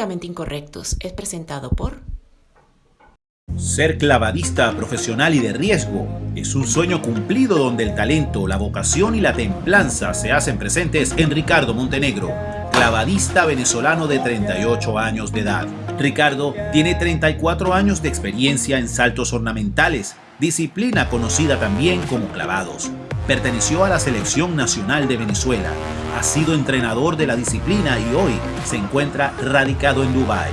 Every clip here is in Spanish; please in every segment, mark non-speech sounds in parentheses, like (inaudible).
Incorrectos es presentado por... Ser clavadista profesional y de riesgo es un sueño cumplido donde el talento, la vocación y la templanza se hacen presentes en Ricardo Montenegro, clavadista venezolano de 38 años de edad. Ricardo tiene 34 años de experiencia en saltos ornamentales, disciplina conocida también como clavados. Perteneció a la Selección Nacional de Venezuela, ha sido entrenador de la disciplina y hoy se encuentra radicado en Dubái.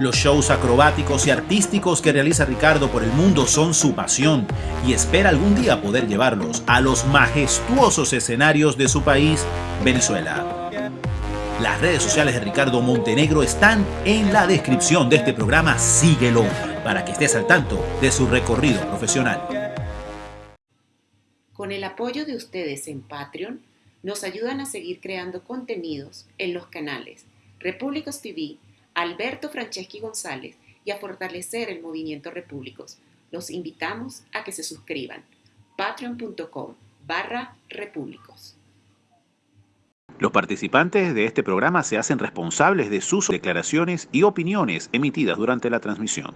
Los shows acrobáticos y artísticos que realiza Ricardo por el mundo son su pasión y espera algún día poder llevarlos a los majestuosos escenarios de su país, Venezuela. Las redes sociales de Ricardo Montenegro están en la descripción de este programa. Síguelo para que estés al tanto de su recorrido profesional. Con el apoyo de ustedes en Patreon, nos ayudan a seguir creando contenidos en los canales Repúblicos TV, Alberto Franceschi González y a fortalecer el movimiento Repúblicos. Los invitamos a que se suscriban. patreon.com barra repúblicos. Los participantes de este programa se hacen responsables de sus declaraciones y opiniones emitidas durante la transmisión.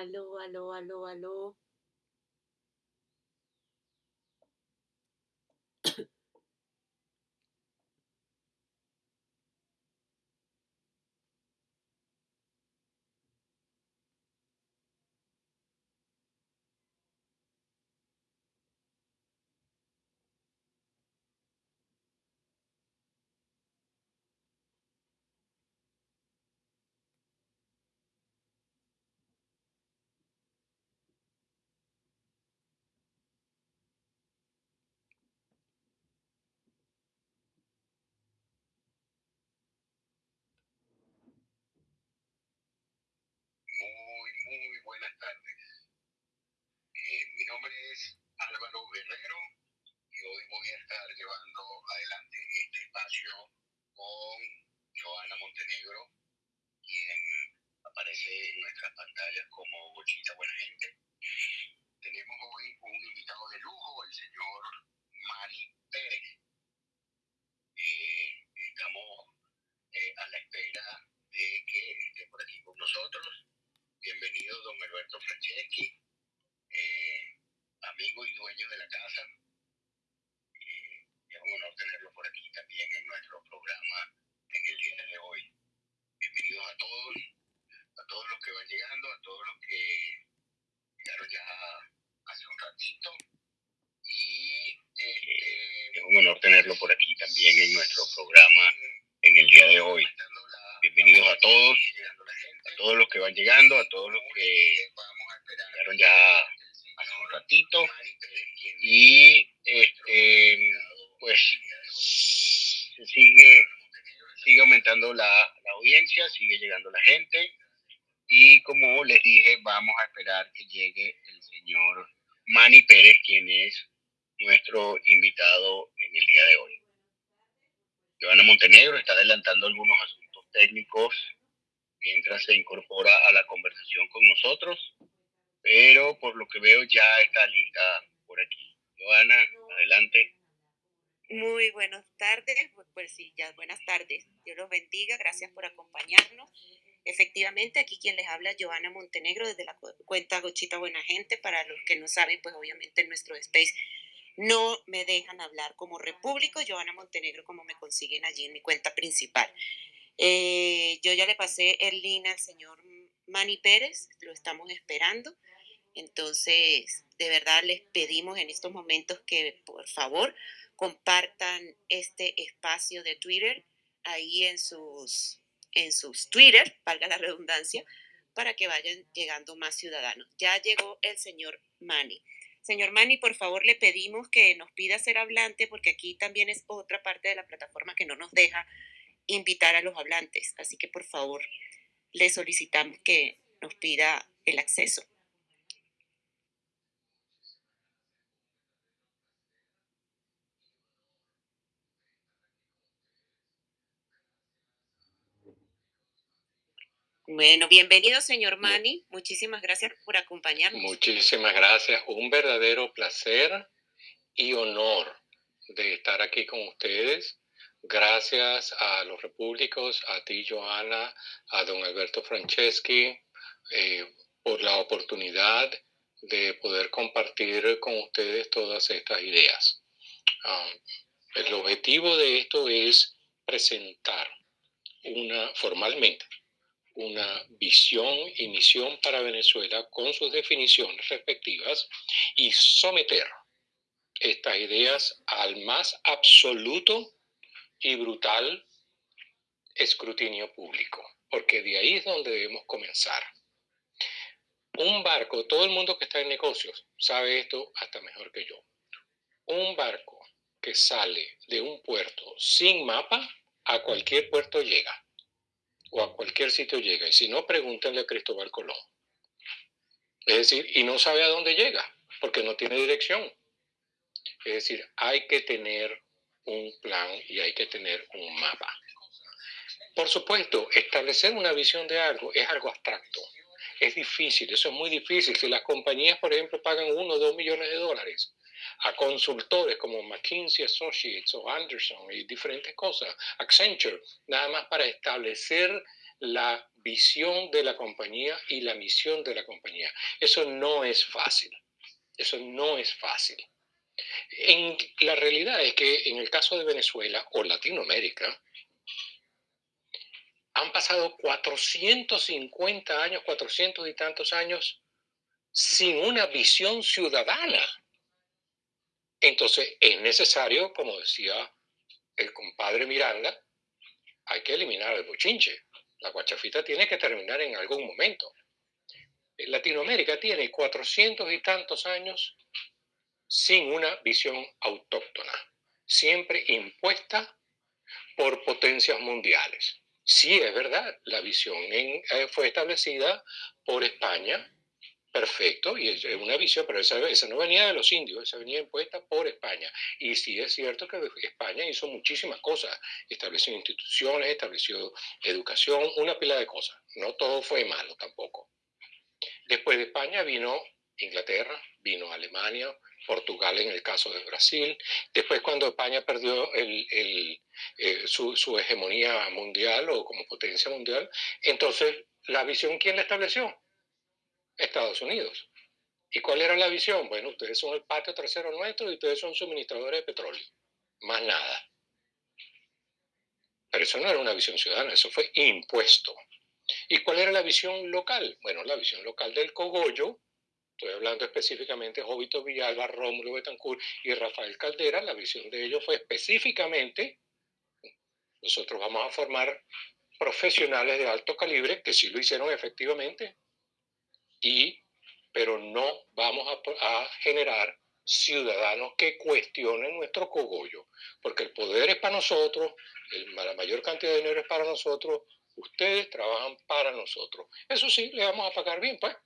Aló, aló, aló, aló. buenas tardes. Eh, mi nombre es Álvaro Guerrero y hoy voy a estar llevando adelante este espacio con Joana Montenegro, quien aparece en nuestras pantallas como Bochita Buena Gente. Tenemos hoy un invitado de lujo, el señor Manny Pérez. Eh, estamos eh, a la espera de que esté por aquí con nosotros Bienvenido, don Alberto Franceschi, eh, amigo y dueño de la casa. Eh, es un honor tenerlo por aquí también en nuestro programa en el día de hoy. Bienvenidos a todos, a todos los que van llegando, a todos los que llegaron ya hace un ratito. Y eh, es un honor tenerlo por aquí también en nuestro programa en el día de hoy. Bienvenidos a todos todos los que van llegando, a todos los que llegaron ya hace un ratito. Y este, pues sigue, sigue aumentando la, audiencia, sigue llegando la gente. Y como les dije, vamos a esperar que llegue el señor Manny Pérez, quien es nuestro invitado en el día de hoy. Joana Montenegro está adelantando algunos asuntos técnicos mientras se incorpora a la conversación con nosotros, pero por lo que veo ya está lista por aquí. Joana, adelante. Muy buenas tardes, pues, sí, ya buenas tardes. Dios los bendiga, gracias por acompañarnos. Efectivamente, aquí quien les habla, Joana Montenegro, desde la cuenta Gochita Buena Gente. Para los que no saben, pues obviamente en nuestro space no me dejan hablar como repúblico, Joana Montenegro, como me consiguen allí en mi cuenta principal. Eh, yo ya le pasé el link al señor Manny Pérez, lo estamos esperando. Entonces, de verdad les pedimos en estos momentos que por favor compartan este espacio de Twitter ahí en sus, en sus Twitter, valga la redundancia, para que vayan llegando más ciudadanos. Ya llegó el señor Manny. Señor Manny, por favor le pedimos que nos pida ser hablante porque aquí también es otra parte de la plataforma que no nos deja invitar a los hablantes. Así que por favor, le solicitamos que nos pida el acceso. Bueno, bienvenido, señor Mani. Muchísimas gracias por acompañarnos. Muchísimas gracias. Un verdadero placer y honor de estar aquí con ustedes. Gracias a los repúblicos, a ti, Joana, a don Alberto Franceschi, eh, por la oportunidad de poder compartir con ustedes todas estas ideas. Ah, el objetivo de esto es presentar una formalmente una visión y misión para Venezuela con sus definiciones respectivas y someter estas ideas al más absoluto y brutal escrutinio público, porque de ahí es donde debemos comenzar. Un barco, todo el mundo que está en negocios sabe esto hasta mejor que yo. Un barco que sale de un puerto sin mapa, a cualquier puerto llega o a cualquier sitio llega. Y si no, pregúntenle a Cristóbal Colón. Es decir, y no sabe a dónde llega, porque no tiene dirección. Es decir, hay que tener un plan y hay que tener un mapa. Por supuesto, establecer una visión de algo es algo abstracto. Es difícil, eso es muy difícil. Si las compañías, por ejemplo, pagan uno o dos millones de dólares a consultores como McKinsey Associates o Anderson y diferentes cosas, Accenture, nada más para establecer la visión de la compañía y la misión de la compañía. Eso no es fácil. Eso no es fácil. En, la realidad es que en el caso de Venezuela o Latinoamérica, han pasado 450 años, 400 y tantos años sin una visión ciudadana entonces es necesario, como decía el compadre Miranda, hay que eliminar el bochinche. La guachafita tiene que terminar en algún momento. Latinoamérica tiene cuatrocientos y tantos años sin una visión autóctona, siempre impuesta por potencias mundiales. Sí, es verdad, la visión eh, fue establecida por España perfecto, y es una visión, pero esa, no venía de los indios, esa venía impuesta por España. Y sí es cierto que España hizo muchísimas cosas, estableció instituciones, estableció educación, una pila de cosas. No todo fue malo tampoco. Después de España vino Inglaterra, vino Alemania, Portugal en el caso de Brasil. Después cuando España perdió eh, su, su hegemonía mundial o como potencia mundial, entonces la visión, ¿quién la estableció? Estados Unidos. ¿Y cuál era la visión? Bueno, ustedes son el patio trasero nuestro y ustedes son suministradores de petróleo. Más nada. Pero eso no era una visión ciudadana, eso fue impuesto. ¿Y cuál era la visión local? Bueno, la visión local del cogollo, estoy hablando específicamente de Jovito Villalba, Rómulo Betancourt y Rafael Caldera, la visión de ellos fue específicamente, nosotros vamos a formar profesionales de alto calibre, que sí lo hicieron efectivamente, y, pero no vamos a, a generar ciudadanos que cuestionen nuestro cogollo, porque el poder es para nosotros, la mayor cantidad de dinero es para nosotros, ustedes trabajan para nosotros. Eso sí, le vamos a pagar bien, pues.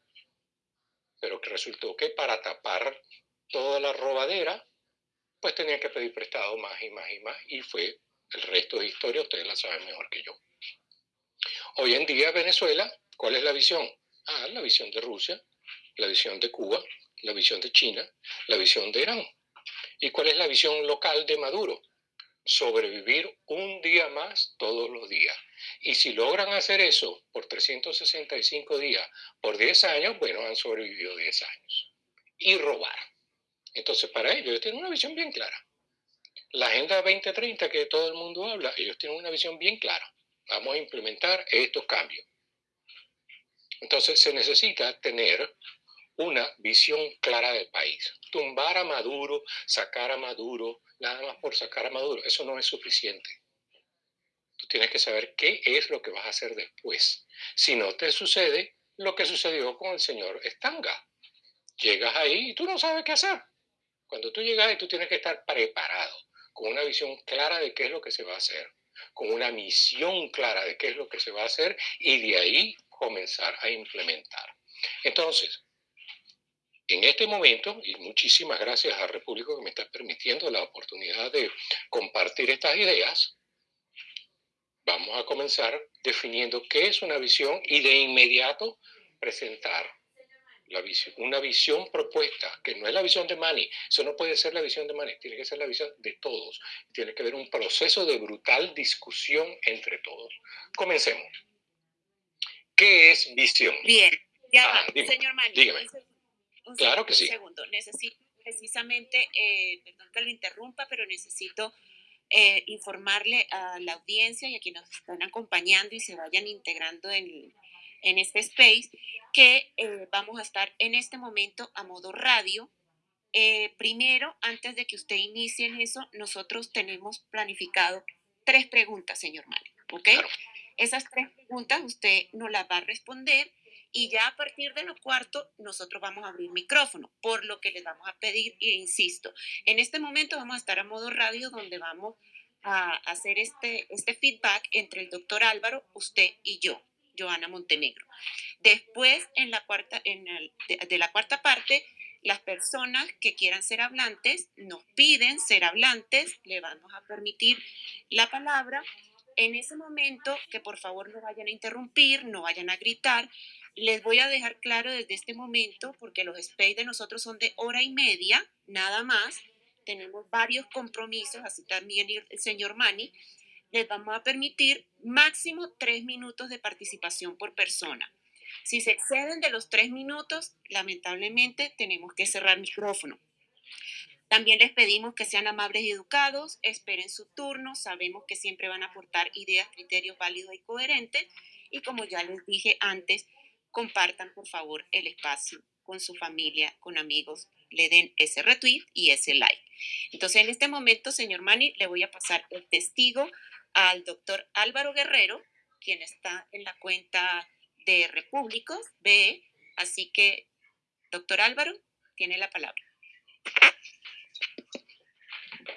Pero que resultó que para tapar toda la robadera, pues tenían que pedir prestado más y más y más, y fue el resto de historia, ustedes la saben mejor que yo. Hoy en día Venezuela, ¿cuál es la visión? Ah, la visión de Rusia, la visión de Cuba, la visión de China, la visión de Irán. ¿Y cuál es la visión local de Maduro? Sobrevivir un día más todos los días. Y si logran hacer eso por 365 días, por 10 años, bueno, han sobrevivido 10 años. Y robar. Entonces, para ellos, ellos tienen una visión bien clara. La Agenda 2030 que todo el mundo habla, ellos tienen una visión bien clara. Vamos a implementar estos cambios. Entonces se necesita tener una visión clara del país. Tumbar a Maduro, sacar a Maduro, nada más por sacar a Maduro, eso no es suficiente. Tienes que saber qué es lo que vas a hacer después. Si no te sucede lo que sucedió con el señor Estanga. Llegas ahí y tú no sabes qué hacer. Cuando tú llegas ahí, tú tienes que estar preparado, con una visión clara de qué es lo que se va a hacer. con una misión clara de qué es lo que se va a hacer y de ahí comenzar a implementar. Entonces, en este momento, y muchísimas gracias a Repúblico que me está permitiendo la oportunidad de compartir estas ideas, vamos a comenzar definiendo qué es una visión y de inmediato presentar la visión, una visión propuesta, que no es la visión de Manny, eso no puede ser la visión de Manny, tiene que ser la visión de todos, tiene que haber un proceso de brutal discusión entre todos. Comencemos. ¿Qué es visión? Bien, ya, ah, señor Manny. Dígame. claro que sí. Un segundo, necesito precisamente, eh, perdón que lo interrumpa, pero necesito eh, informarle a la audiencia y a quienes nos están acompañando y se vayan integrando en, en este space que eh, vamos a estar en este momento a modo radio. Eh, primero, antes de que usted inicie en eso, nosotros tenemos planificado tres preguntas, señor Mario. ¿Ok? Esas tres preguntas usted nos las va a responder y ya a partir de lo cuarto nosotros vamos a abrir micrófono, por lo que les vamos a pedir, e insisto, en este momento vamos a estar a modo radio donde vamos a hacer este, este feedback entre el doctor Álvaro, usted y yo. Joana Montenegro. Después, en la cuarta, en de, la cuarta parte, las personas que quieran ser hablantes nos piden ser hablantes, le vamos a permitir la palabra. En ese momento, que por favor no vayan a interrumpir, no vayan a gritar, les voy a dejar claro desde este momento, porque los space de nosotros son de hora y media, nada más. Tenemos varios compromisos, así también el señor Mani les vamos a permitir máximo tres minutos de participación por persona. Si se exceden de los tres minutos, lamentablemente tenemos que cerrar micrófono. También les pedimos que sean amables y educados, esperen su turno, sabemos que siempre van a aportar ideas, criterios válidos y coherentes y como ya les dije antes, compartan por favor el espacio con su familia, con amigos, le den ese retweet y ese like. Entonces en este momento, señor Mani, le voy a pasar el testigo al doctor Álvaro Guerrero, quien está en la cuenta de Repúblicos B. Así que, doctor Álvaro, tiene la palabra.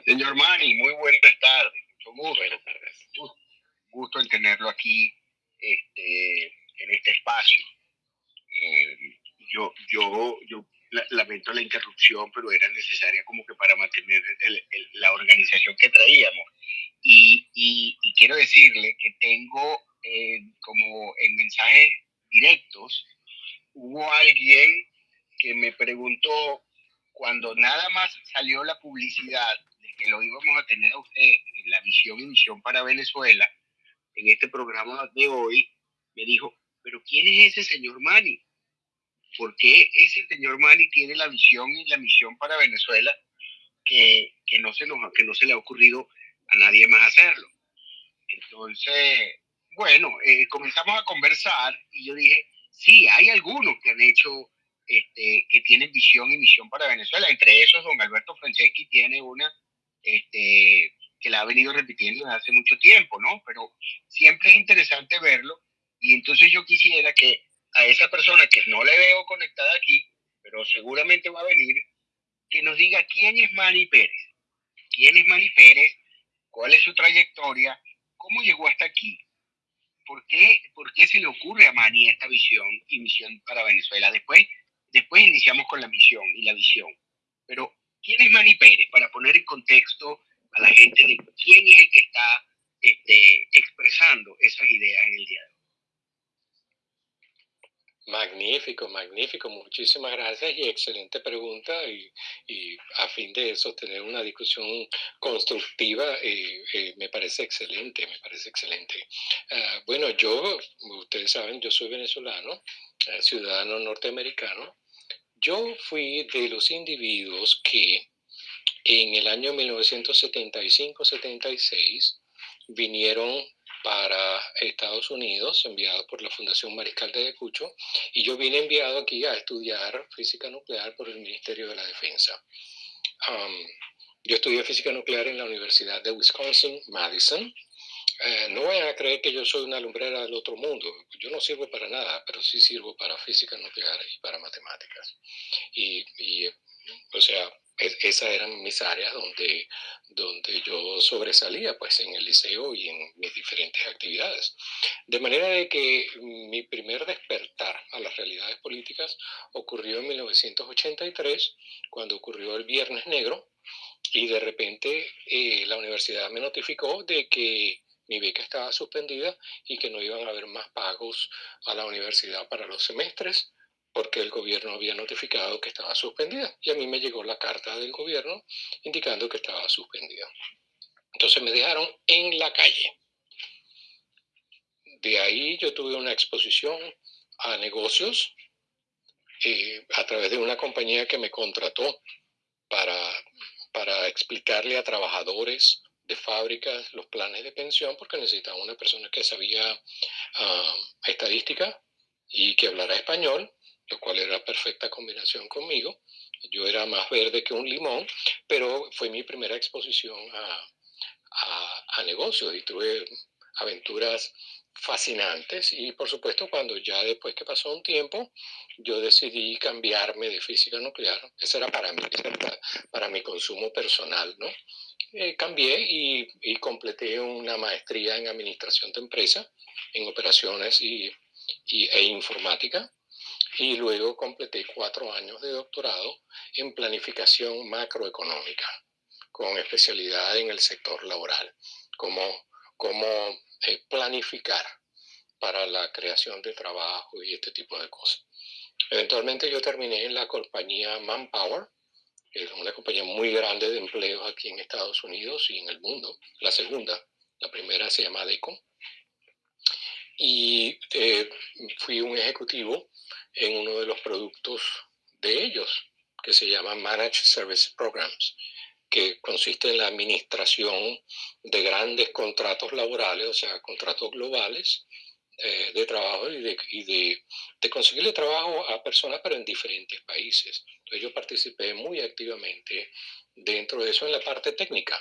Señor Mani, muy buenas tardes. Mucho Buenas tardes. Gusto en tenerlo aquí este, en este espacio. Yo, yo, yo lamento la interrupción, pero era necesaria como que para mantener la organización que traíamos. Y, y, quiero decirle que tengo eh, como en mensajes directos, hubo alguien que me preguntó cuando nada más salió la publicidad de que lo íbamos a tener a usted en la visión y misión para Venezuela, en este programa de hoy, me dijo, pero ¿quién es ese señor Mani? ¿Por qué ese señor Mani tiene la visión y la misión para Venezuela que, que no, se nos, que no se le ha ocurrido a nadie más hacerlo. Entonces, bueno, eh, comenzamos a conversar y yo dije, sí, hay algunos que han hecho, este, que tienen visión y misión para Venezuela. Entre esos, don Alberto Franceschi tiene una este, que la ha venido repitiendo desde hace mucho tiempo, ¿no? Pero siempre es interesante verlo y entonces yo quisiera que a esa persona que no le veo conectada aquí, pero seguramente va a venir, que nos diga quién es Manny Pérez. ¿Quién es Manny Pérez? cuál es su trayectoria, cómo llegó hasta aquí, por qué, por qué se le ocurre a Mani esta visión y misión para Venezuela. Después, después iniciamos con la misión y la visión. Pero, ¿quién es Mani Pérez? Para poner en contexto a la gente de quién es el que está este, expresando esas ideas en el día de hoy. Magnífico, magnífico. Muchísimas gracias y excelente pregunta. Y, a fin de sostener una discusión constructiva, eh, eh, me parece excelente, me parece excelente. Ah, bueno, yo, ustedes saben, yo soy venezolano, eh, ciudadano norteamericano. Yo fui de los individuos que en el año 1975-76 vinieron para Estados Unidos, enviado por la Fundación Mariscal de Ayacucho, y yo vine enviado aquí a estudiar física nuclear por el Ministerio de la Defensa. yo estudié física nuclear en la Universidad de Wisconsin, Madison. Eh, no vayan a creer que yo soy una lumbrera del otro mundo. Yo no sirvo para nada, pero sí sirvo para física nuclear y para matemáticas. Y, y o sea, esas eran mis áreas donde, donde yo sobresalía pues en el liceo y en mis diferentes actividades. De manera de que mi primer despertar a las realidades políticas ocurrió en 1983, cuando ocurrió el Viernes Negro, y de repente eh, la universidad me notificó de que mi beca estaba suspendida y que no iban a haber más pagos a la universidad para los semestres porque el gobierno había notificado que estaba suspendida y a mí me llegó la carta del gobierno indicando que estaba suspendida. Entonces me dejaron en la calle. De ahí yo tuve una exposición a negocios eh, a través de una compañía que me contrató para, para explicarle a trabajadores de fábricas los planes de pensión porque necesitaba una persona que sabía ah, estadística y que hablara español lo cual era perfecta combinación conmigo. Yo era más verde que un limón, pero fue mi primera exposición a, a, negocios y tuve aventuras fascinantes y por supuesto cuando ya después que pasó un tiempo yo decidí cambiarme de física nuclear, eso era para mí, para, mi consumo personal, ¿no? Eh, cambié y, y, completé una maestría en administración de empresas, en operaciones y, y, e informática y luego completé cuatro años de doctorado en planificación macroeconómica, con especialidad en el sector laboral, como, como eh, planificar para la creación de trabajo y este tipo de cosas. Eventualmente yo terminé en la compañía Manpower, que es una compañía muy grande de empleos aquí en Estados Unidos y en el mundo, la segunda, la primera se llama DECO, y eh, fui un ejecutivo en uno de los productos de ellos, que se llama Managed Service Programs, que consiste en la administración de grandes contratos laborales, o sea, contratos globales eh, de trabajo y, de, y de, de, conseguirle trabajo a personas, pero en diferentes países. Entonces yo participé muy activamente dentro de eso en la parte técnica.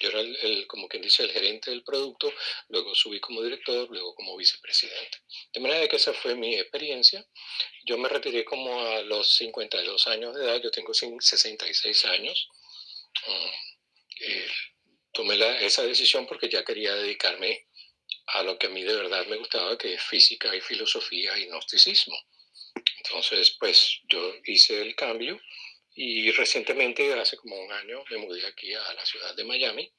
Yo era el, como quien dice, el gerente del producto, luego subí como director, luego como vicepresidente. De manera que esa fue mi experiencia. Yo me retiré como a los 52 años de edad, yo tengo 66 años. Mm, eh, tomé esa decisión porque ya quería dedicarme a lo que a mí de verdad me gustaba, que es física y filosofía y gnosticismo. Entonces, pues yo hice el cambio y recientemente, hace como un año, me mudé aquí a la ciudad de Miami,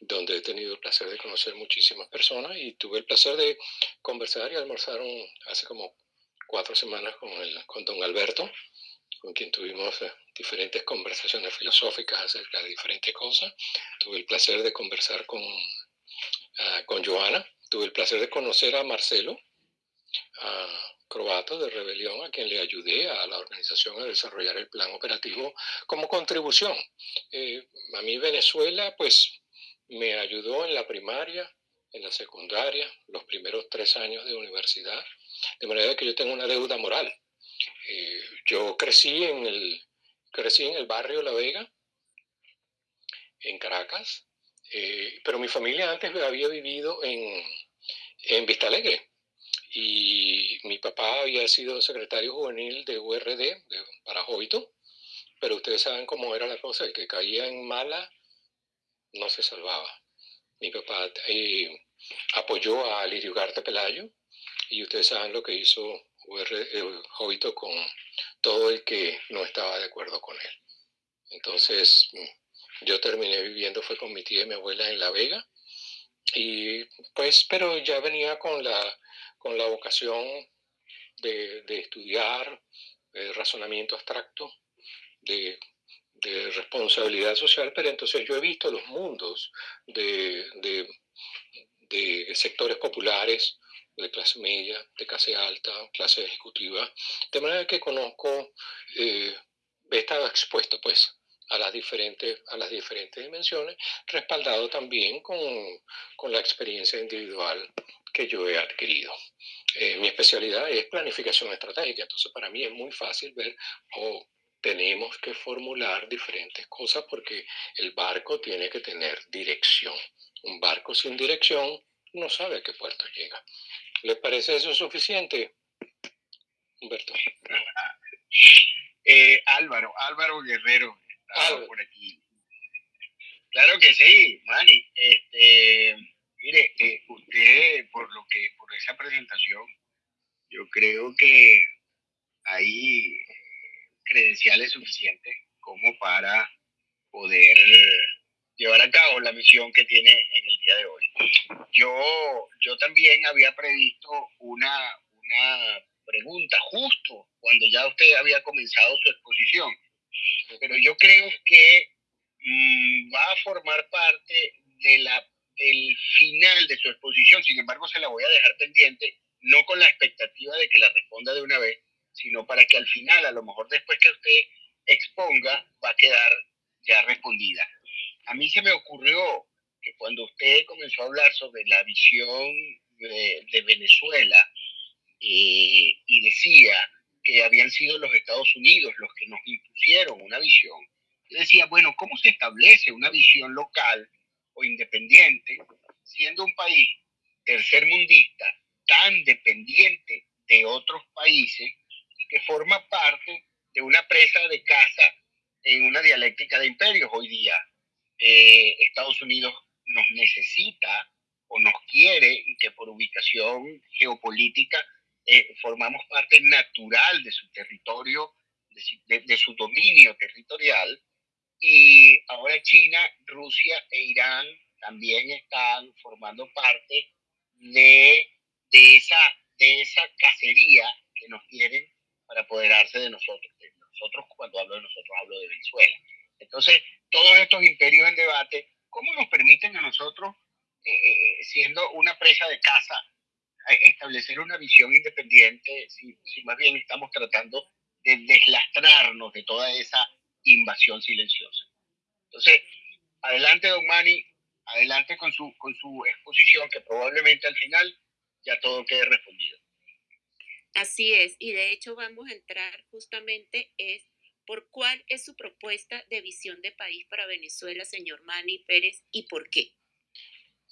donde he tenido el placer de conocer muchísimas personas y tuve el placer de conversar y almorzar hace como cuatro semanas con, el, con don Alberto, con quien tuvimos eh, diferentes conversaciones filosóficas acerca de diferentes cosas. Tuve el placer de conversar con, ah, con Joana, tuve el placer de conocer a Marcelo, a croata de rebelión a quien le ayudé a la organización a desarrollar el plan operativo como contribución. Eh, a mí Venezuela pues me ayudó en la primaria, en la secundaria, los primeros tres años de universidad, de manera que yo tengo una deuda moral. Eh, yo crecí en, el, crecí en el barrio La Vega, en Caracas, eh, pero mi familia antes había vivido en, en Vista Alegre, y mi papá había sido secretario juvenil de URD para Jovito, pero ustedes saben cómo era la cosa, el que caía en mala no se salvaba. Mi papá eh, apoyó a Lirio Garte Pelayo y ustedes saben lo que hizo eh, Jovito con todo el que no estaba de acuerdo con él. Entonces, yo terminé viviendo, fue con mi tía y mi abuela en La Vega, y pues, pero ya venía con la con la vocación de, estudiar razonamiento abstracto, de, responsabilidad social, pero entonces yo he visto los mundos de, sectores populares, de clase media, de clase alta, clase ejecutiva, de manera que conozco, eh, he estado expuesto pues a las diferentes, a las diferentes dimensiones, respaldado también con, con la experiencia individual que yo he adquirido. Eh, mi especialidad es planificación estratégica, entonces para mí es muy fácil ver, oh, tenemos que formular diferentes cosas porque el barco tiene que tener dirección. Un barco sin dirección no sabe a qué puerto llega. ¿Les parece eso suficiente, Humberto? Eh, Álvaro, Álvaro Guerrero, por aquí. Claro que sí, Manny. Este, mire, eh, usted, por lo que, por esa presentación, yo creo que hay credenciales suficientes como para poder llevar a cabo la misión que tiene en el día de hoy. Yo, yo también había previsto una, una pregunta justo cuando ya usted había comenzado su exposición, pero yo creo que mm, va a formar parte de la, del final de su exposición, sin embargo se la voy a dejar pendiente, no con la expectativa de que la responda de una vez, sino para que al final, a lo mejor después que usted exponga, va a quedar ya respondida. A mí se me ocurrió que cuando usted comenzó a hablar sobre la visión de, Venezuela eh, y decía que habían sido los Estados Unidos los que nos impusieron una visión, yo decía, bueno, ¿cómo se establece una visión local o independiente siendo un país tercermundista tan dependiente de otros países y que forma parte de una presa de caza en una dialéctica de imperios hoy día. Eh, Estados Unidos nos necesita o nos quiere y que por ubicación geopolítica eh, formamos parte natural de su territorio, de, su dominio territorial. Y ahora China, Rusia e Irán también están formando parte de, de, esa, de esa cacería que nos quieren para apoderarse de nosotros. De nosotros, cuando hablo de nosotros, hablo de Venezuela. Entonces, todos estos imperios en debate, ¿cómo nos permiten a nosotros, eh, eh, eh, siendo una presa de caza, establecer una visión independiente si, si, más bien estamos tratando de deslastrarnos de toda esa invasión silenciosa? Entonces, adelante, don Mani, adelante con su, con su exposición, que probablemente al final ya todo quede respondido. Así es, y de hecho vamos a entrar justamente es por cuál es su propuesta de visión de país para Venezuela, señor Manny Pérez, y por qué.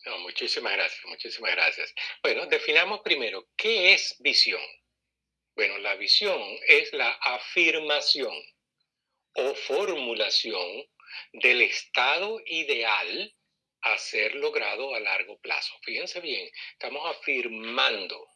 No, muchísimas gracias, muchísimas gracias. Bueno, definamos primero, ¿qué es visión? Bueno, la visión es la afirmación o formulación del estado ideal a ser logrado a largo plazo. Fíjense bien, estamos afirmando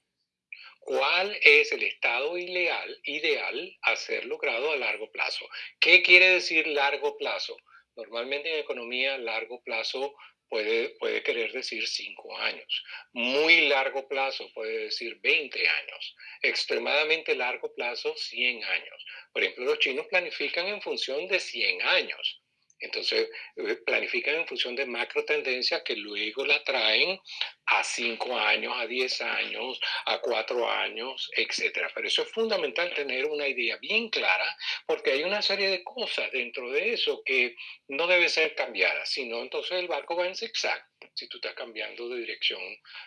cuál es el estado ideal, ideal a ser logrado a largo plazo. ¿Qué quiere decir largo plazo? Normalmente en economía, largo plazo puede, puede querer decir cinco años. Muy largo plazo puede decir 20 años. Extremadamente largo plazo, 100 años. Por ejemplo, los chinos planifican en función de 100 años. Entonces, eh, planifican en función de macro tendencias que luego la traen a 5 años, a 10 años, a 4 años, etc. Pero eso es fundamental tener una idea bien clara porque hay una serie de cosas dentro de eso que no deben ser cambiadas, sino entonces el barco va en zigzag si tú estás cambiando de dirección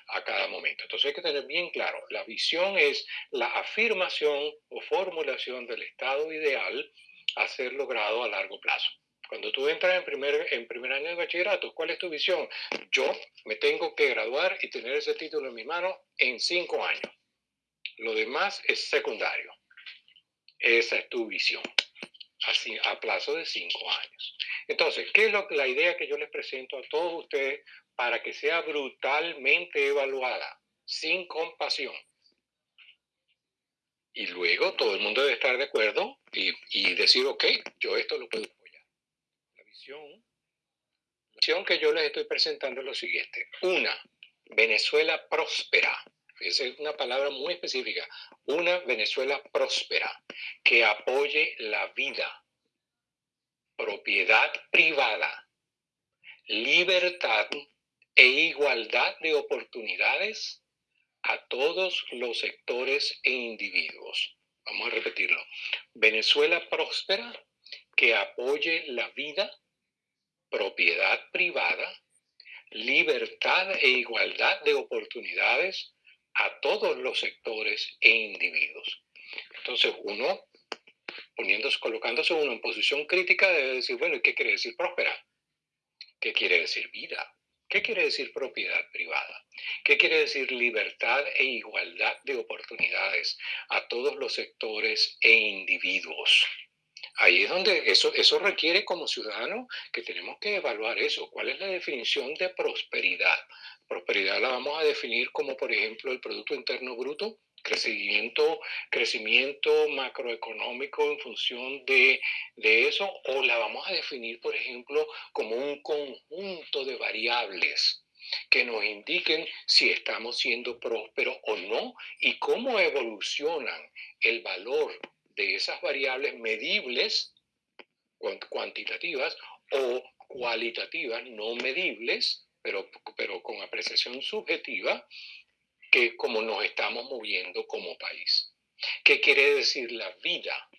a cada momento. Entonces hay que tener bien claro, la visión es la afirmación o formulación del estado ideal a ser logrado a largo plazo. Cuando tú entras en primer, en primer año de bachillerato, ¿cuál es tu visión? Yo me tengo que graduar y tener ese título en mi mano en cinco años. Lo demás es secundario. Esa es tu visión, así a plazo de cinco años. Entonces, ¿qué es lo, la idea que yo les presento a todos ustedes para que sea brutalmente evaluada, sin compasión? Y luego todo el mundo debe estar de acuerdo y, y decir, ok, yo esto lo puedo la visión que yo les estoy presentando es lo siguiente. Una, Venezuela próspera. es una palabra muy específica. Una Venezuela próspera que apoye la vida, propiedad privada, libertad e igualdad de oportunidades a todos los sectores e individuos. Vamos a repetirlo. Venezuela próspera que apoye la vida, propiedad privada, libertad e igualdad de oportunidades a todos los sectores e individuos. Entonces uno, poniéndose, colocándose uno en posición crítica, debe decir, bueno, ¿y qué quiere decir próspera? ¿Qué quiere decir vida? ¿Qué quiere decir propiedad privada? ¿Qué quiere decir libertad e igualdad de oportunidades a todos los sectores e individuos? Ahí es donde eso, eso requiere como ciudadanos que tenemos que evaluar eso. ¿Cuál es la definición de prosperidad? Prosperidad la vamos a definir como, por ejemplo, el Producto Interno Bruto, crecimiento, crecimiento macroeconómico en función de, de, eso, o la vamos a definir, por ejemplo, como un conjunto de variables que nos indiquen si estamos siendo prósperos o no y cómo evolucionan el valor de esas variables medibles, cuantitativas o cualitativas, no medibles, pero, pero con apreciación subjetiva, que como nos estamos moviendo como país. ¿Qué quiere decir la vida?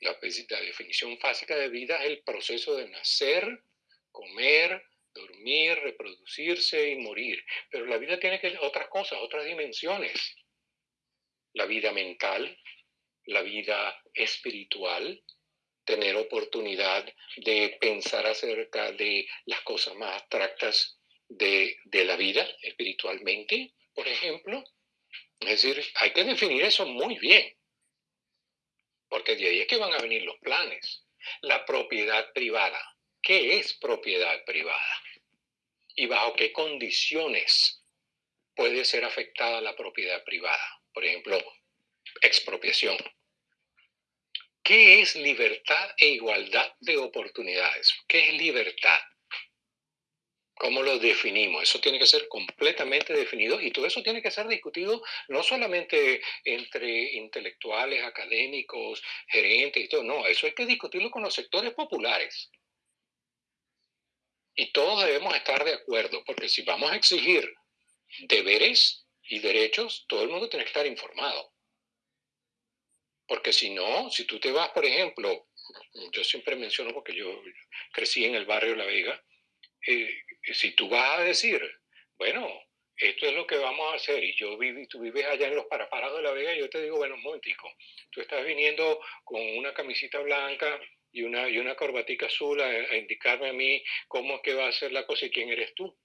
La, la definición básica de vida es el proceso de nacer, comer, dormir, reproducirse y morir. Pero la vida tiene que otras cosas, otras dimensiones. La vida mental, la vida espiritual, tener oportunidad de pensar acerca de las cosas más abstractas de, de la vida espiritualmente, por ejemplo. Es decir, hay que definir eso muy bien, porque de ahí es que van a venir los planes. La propiedad privada. ¿Qué es propiedad privada? ¿Y bajo qué condiciones puede ser afectada la propiedad privada? Por ejemplo, expropiación. ¿Qué es libertad e igualdad de oportunidades? ¿Qué es libertad? ¿Cómo lo definimos? Eso tiene que ser completamente definido y todo eso tiene que ser discutido no solamente entre intelectuales, académicos, gerentes y todo, no, eso hay que discutirlo con los sectores populares. Y todos debemos estar de acuerdo, porque si vamos a exigir deberes y derechos, todo el mundo tiene que estar informado. Porque si no, si tú te vas, por ejemplo, yo siempre menciono porque yo crecí en el barrio La Vega, eh, si tú vas a decir, bueno, esto es lo que vamos a hacer y yo viví, tú vives allá en los paraparados de La Vega, yo te digo, bueno, un momentico, tú estás viniendo con una camisita blanca y una, y una corbatica azul a, a indicarme a mí cómo es que va a ser la cosa y quién eres tú.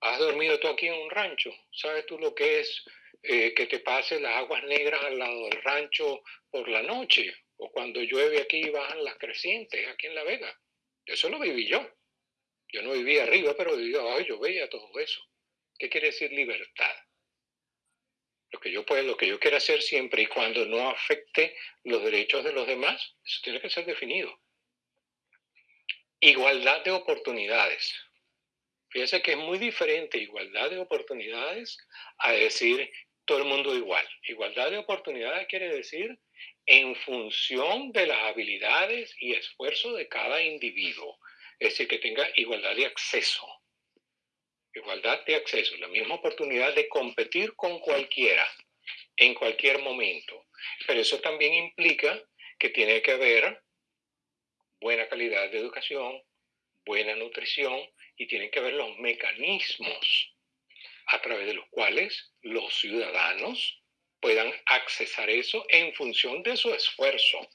¿Has dormido tú aquí en un rancho? ¿Sabes tú lo que es eh, que te pase las aguas negras al lado del rancho por la noche, o cuando llueve aquí bajan las crecientes aquí en La Vega. Eso lo viví yo. Yo no vivía arriba, pero vivía abajo yo veía todo eso. ¿Qué quiere decir libertad? Lo que yo puedo, lo que yo quiero hacer siempre y cuando no afecte los derechos de los demás, eso tiene que ser definido. Igualdad de oportunidades. Fíjense que es muy diferente igualdad de oportunidades a decir todo el mundo igual. Igualdad de oportunidades quiere decir en función de las habilidades y esfuerzo de cada individuo. Es decir, que tenga igualdad de acceso. Igualdad de acceso, la misma oportunidad de competir con cualquiera en cualquier momento. Pero eso también implica que tiene que haber buena calidad de educación, buena nutrición y tienen que haber los mecanismos a través de los cuales los ciudadanos puedan accesar eso en función de su esfuerzo.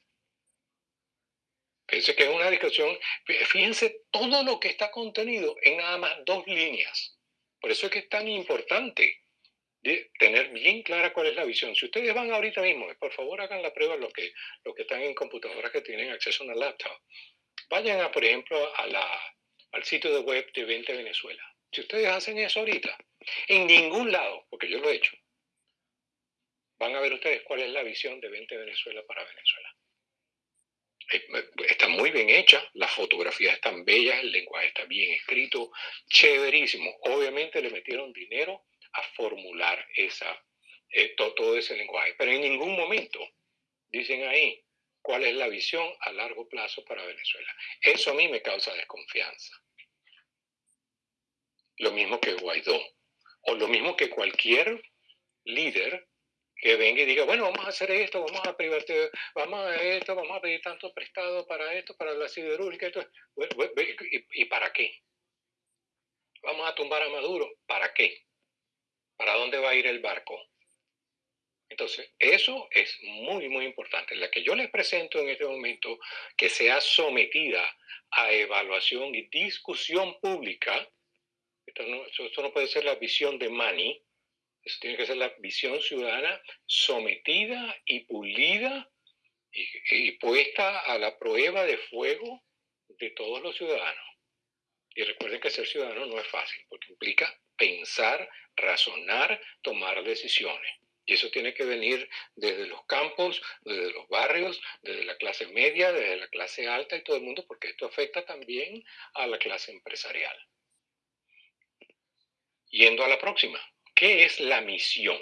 Fíjense que es una discusión, fíjense todo lo que está contenido en nada más dos líneas. Por eso es que es tan importante tener bien clara cuál es la visión. Si ustedes van ahorita mismo, por favor hagan la prueba los que, los que están en computadoras que tienen acceso a una laptop. Vayan, a, por ejemplo, a la, al sitio de web de 20 Venezuela. Si ustedes hacen eso ahorita, en ningún lado, porque yo lo he hecho, van a ver ustedes cuál es la visión de 20 Venezuela para Venezuela. Está muy bien hecha, las fotografías están bellas, el lenguaje está bien escrito, chéverísimo. Obviamente le metieron dinero a formular esa, eh, todo ese lenguaje, pero en ningún momento dicen ahí cuál es la visión a largo plazo para Venezuela. Eso a mí me causa desconfianza. Lo mismo que Guaidó. O lo mismo que cualquier líder que venga y diga, bueno, vamos a hacer esto, vamos a privatizar, vamos a esto, vamos a pedir tanto prestado para esto, para la siderúrgica, esto. ¿Y, ¿Y para qué? Vamos a tumbar a Maduro, ¿para qué? ¿Para dónde va a ir el barco? Entonces, eso es muy, muy importante. La que yo les presento en este momento, que sea sometida a evaluación y discusión pública, esto no, no puede ser la visión de Mani, esto tiene que ser la visión ciudadana sometida y pulida y, puesta a la prueba de fuego de todos los ciudadanos. Y recuerden que ser ciudadano no es fácil, porque implica pensar, razonar, tomar decisiones. Y eso tiene que venir desde los campos, desde los barrios, desde la clase media, desde la clase alta y todo el mundo, porque esto afecta también a la clase empresarial. Yendo a la próxima, ¿qué es la misión?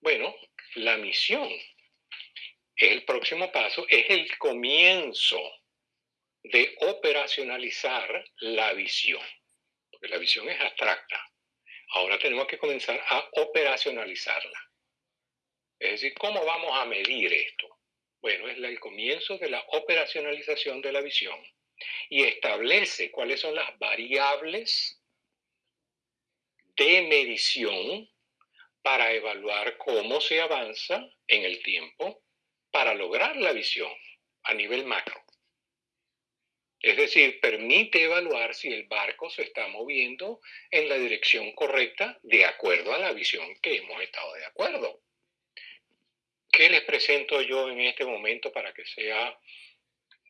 Bueno, la misión es el próximo paso, es el comienzo de operacionalizar la visión, porque la visión es abstracta. Ahora tenemos que comenzar a operacionalizarla. Es decir, ¿cómo vamos a medir esto? Bueno, es el comienzo de la operacionalización de la visión y establece cuáles son las variables de medición para evaluar cómo se avanza en el tiempo para lograr la visión a nivel macro. Es decir, permite evaluar si el barco se está moviendo en la dirección correcta de acuerdo a la visión que hemos estado de acuerdo. ¿Qué les presento yo en este momento para que sea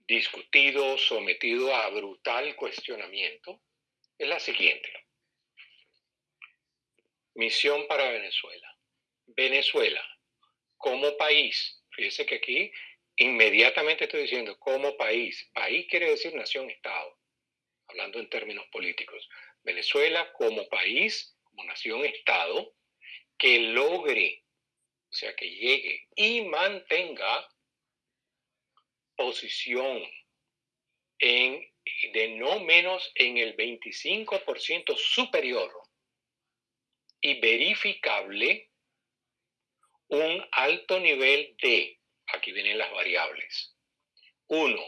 discutido, sometido a brutal cuestionamiento? Es la siguiente. Misión para Venezuela. Venezuela, como país, fíjese que aquí inmediatamente estoy diciendo como país. País quiere decir nación-estado, hablando en términos políticos. Venezuela como país, como nación-estado, que logre, o sea, que llegue y mantenga posición en, de no menos en el 25% superior y verificable un alto nivel de Aquí vienen las variables. Uno,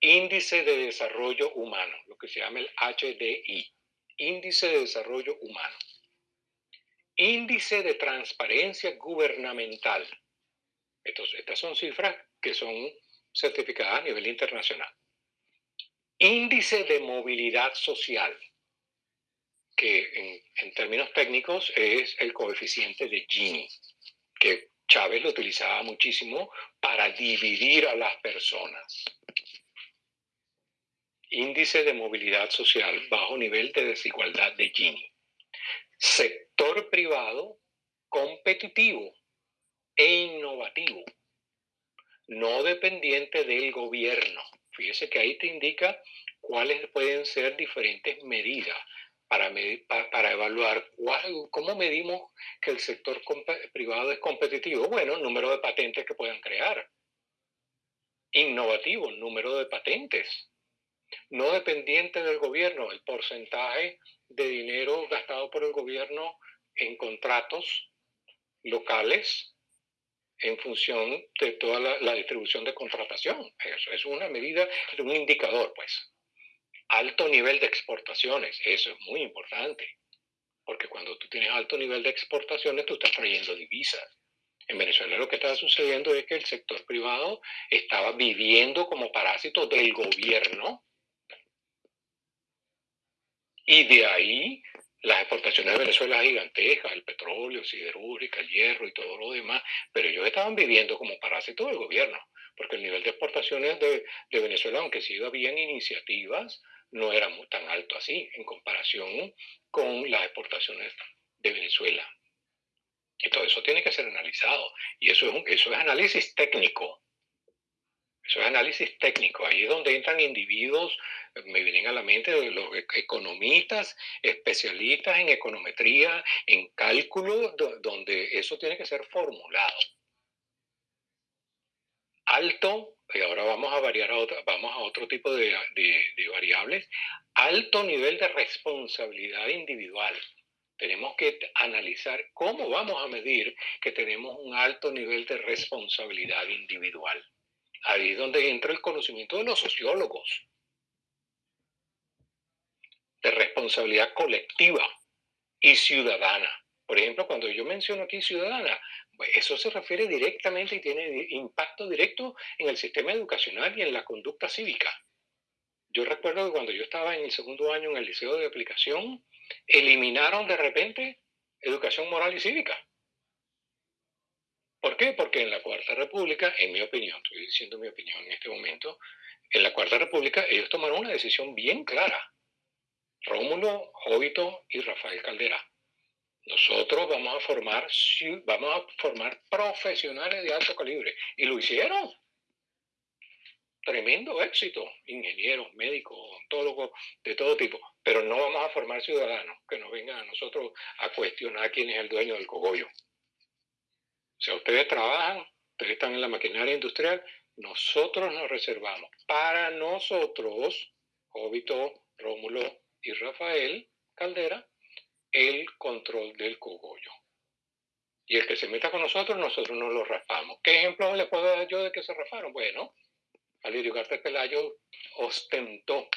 índice de desarrollo humano, lo que se llama el HDI, índice de desarrollo humano. Índice de transparencia gubernamental. estas son cifras que son certificadas a nivel internacional. Índice de movilidad social, que en, términos técnicos es el coeficiente de Gini, que Chávez lo utilizaba muchísimo para dividir a las personas. Índice de movilidad social bajo nivel de desigualdad de Gini. Sector privado competitivo e innovativo, no dependiente del gobierno. Fíjese que ahí te indica cuáles pueden ser diferentes medidas para, para, evaluar cómo medimos que el sector privado es competitivo. Bueno, número de patentes que puedan crear. Innovativo, número de patentes. No dependiente del gobierno, el porcentaje de dinero gastado por el gobierno en contratos locales en función de toda la distribución de contratación. Eso es una medida, es un indicador, pues alto nivel de exportaciones. Eso es muy importante, porque cuando tú tienes alto nivel de exportaciones, tú estás trayendo divisas. En Venezuela lo que estaba sucediendo es que el sector privado estaba viviendo como parásito del gobierno y de ahí las exportaciones de Venezuela gigantescas, el petróleo, siderúrgica, el hierro y todo lo demás, pero ellos estaban viviendo como parásitos del gobierno, porque el nivel de exportaciones de, de Venezuela, aunque sí habían iniciativas, no era tan alto así en comparación con las exportaciones de Venezuela. Y todo eso tiene que ser analizado. Y eso es, eso es análisis técnico. Eso es análisis técnico. Ahí es donde entran individuos, me vienen a la mente los e, economistas, especialistas en econometría, en cálculo, donde eso tiene que ser formulado. Alto y ahora vamos a variar a otra, vamos a otro tipo de, de, variables, alto nivel de responsabilidad individual. Tenemos que analizar cómo vamos a medir que tenemos un alto nivel de responsabilidad individual. Ahí es donde entra el conocimiento de los sociólogos, de responsabilidad colectiva y ciudadana. Por ejemplo, cuando yo menciono aquí ciudadana, eso se refiere directamente y tiene impacto directo en el sistema educacional y en la conducta cívica. Yo recuerdo que cuando yo estaba en el segundo año en el liceo de aplicación, eliminaron de repente educación moral y cívica. ¿Por qué? Porque en la Cuarta República, en mi opinión, estoy diciendo mi opinión en este momento, en la Cuarta República ellos tomaron una decisión bien clara. Rómulo, Jovito y Rafael Caldera. Nosotros vamos a formar, vamos a formar profesionales de alto calibre. Y lo hicieron. Tremendo éxito. Ingenieros, médicos, odontólogos, de todo tipo. Pero no vamos a formar ciudadanos que nos vengan a nosotros a cuestionar quién es el dueño del cogollo. O sea, ustedes trabajan, ustedes están en la maquinaria industrial, nosotros nos reservamos para nosotros, Jovito, Rómulo y Rafael Caldera, el control del cogollo. Y el que se meta con nosotros, nosotros nos lo raspamos. ¿Qué ejemplo les puedo dar yo de que se rafaron? Bueno, Alirio García Pelayo ostentó,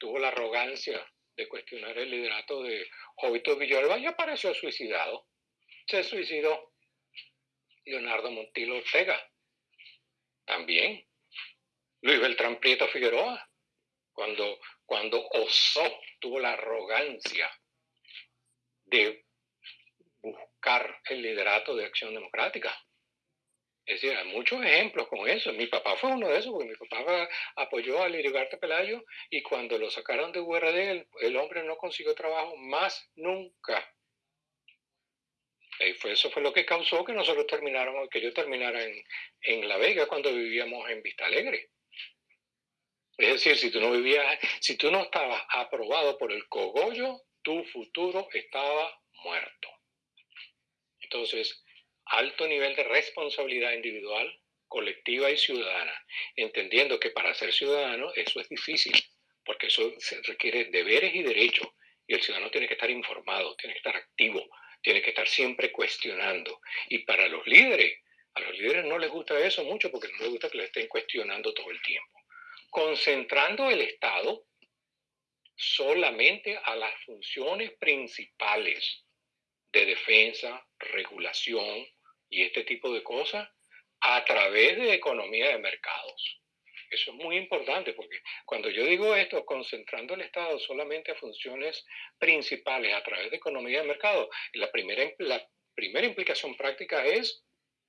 tuvo la arrogancia de cuestionar el liderato de Jovito Villalba y apareció suicidado. Se suicidó. Leonardo Montilo Ortega, también. Luis Beltrán Prieto Figueroa, cuando, cuando osó, tuvo la arrogancia de buscar el liderato de Acción Democrática. Es decir, hay muchos ejemplos con eso. Mi papá fue uno de esos, porque mi papá apoyó a Lirigarte Pelayo y cuando lo sacaron de URD, el, el hombre no consiguió trabajo más nunca. Y fue, eso fue lo que causó que nosotros termináramos, que yo terminara en, en La Vega cuando vivíamos en Vista Alegre. Es decir, si tú no vivías, si tú no estabas aprobado por el cogollo, tu futuro estaba muerto. Entonces, alto nivel de responsabilidad individual, colectiva y ciudadana, entendiendo que para ser ciudadano eso es difícil, porque eso requiere deberes y derechos, y el ciudadano tiene que estar informado, tiene que estar activo, tiene que estar siempre cuestionando. Y para los líderes, a los líderes no les gusta eso mucho porque no les gusta que les estén cuestionando todo el tiempo. Concentrando el Estado solamente a las funciones principales de defensa, regulación y este tipo de cosas a través de economía de mercados. Eso es muy importante porque cuando yo digo esto, concentrando el Estado solamente a funciones principales a través de economía de mercado, la primera, la primera implicación práctica es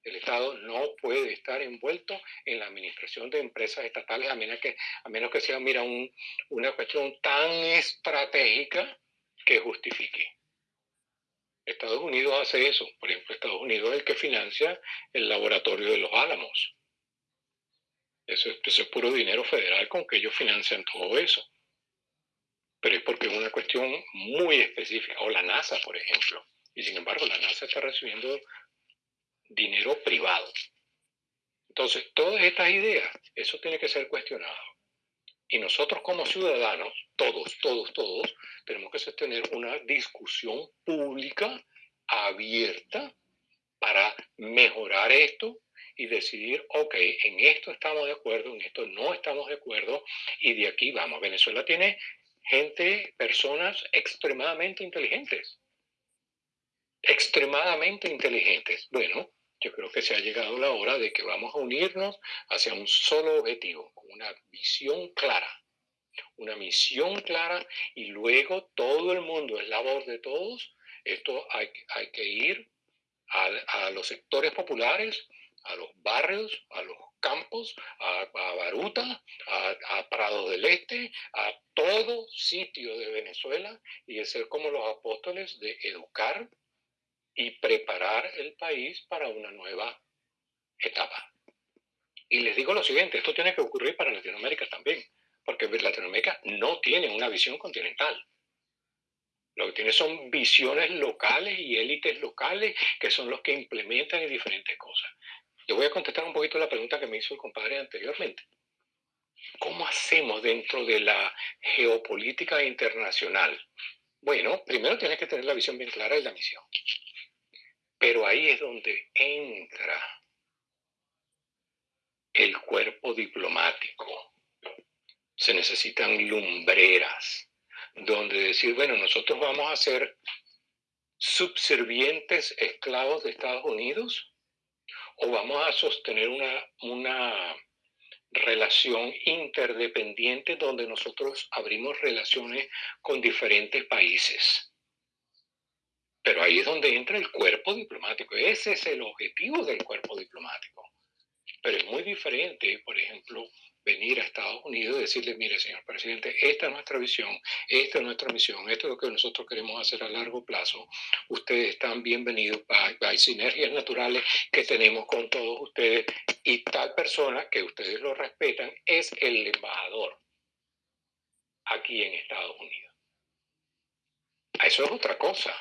el Estado no puede estar envuelto en la administración de empresas estatales a menos que, a menos que sea, mira, un, una cuestión tan estratégica que justifique. Estados Unidos hace eso. Por ejemplo, Estados Unidos es el que financia el laboratorio de los Álamos. Eso, es puro dinero federal con que ellos financian todo eso. Pero es porque es una cuestión muy específica. O la NASA, por ejemplo. Y sin embargo, la NASA está recibiendo dinero privado. Entonces, todas estas ideas, eso tiene que ser cuestionado. Y nosotros como ciudadanos, todos, todos, todos, tenemos que sostener una discusión pública abierta para mejorar esto y decidir, ok, en esto estamos de acuerdo, en esto no estamos de acuerdo y de aquí vamos. Venezuela tiene gente, personas extremadamente inteligentes. Extremadamente inteligentes. Bueno, yo creo que se ha llegado la hora de que vamos a unirnos hacia un solo objetivo, una visión clara, una misión clara y luego todo el mundo es labor de todos. Esto hay, hay que ir a, a los sectores populares, a los barrios, a los campos, a, Baruta, a, a, Prados del Este, a todo sitio de Venezuela y de ser como los apóstoles de educar y preparar el país para una nueva etapa. Y les digo lo siguiente, esto tiene que ocurrir para Latinoamérica también, porque Latinoamérica no tiene una visión continental. Lo que tiene son visiones locales y élites locales que son los que implementan diferentes cosas. Yo voy a contestar un poquito la pregunta que me hizo el compadre anteriormente. ¿Cómo hacemos dentro de la geopolítica internacional? Bueno, primero tienes que tener la visión bien clara de la misión. Pero ahí es donde entra el cuerpo diplomático. Se necesitan lumbreras, donde decir, bueno, nosotros vamos a ser subservientes esclavos de Estados Unidos o vamos a sostener una, una relación interdependiente donde nosotros abrimos relaciones con diferentes países. Pero ahí es donde entra el cuerpo diplomático. Ese es el objetivo del cuerpo diplomático. Pero es muy diferente, por ejemplo, venir a Estados Unidos y decirle, mire, señor presidente, esta es nuestra visión, esta es nuestra misión, esto es lo que nosotros queremos hacer a largo plazo. Ustedes están bienvenidos, hay sinergias naturales que tenemos con todos ustedes y tal persona que ustedes lo respetan es el embajador aquí en Estados Unidos. Eso es otra cosa.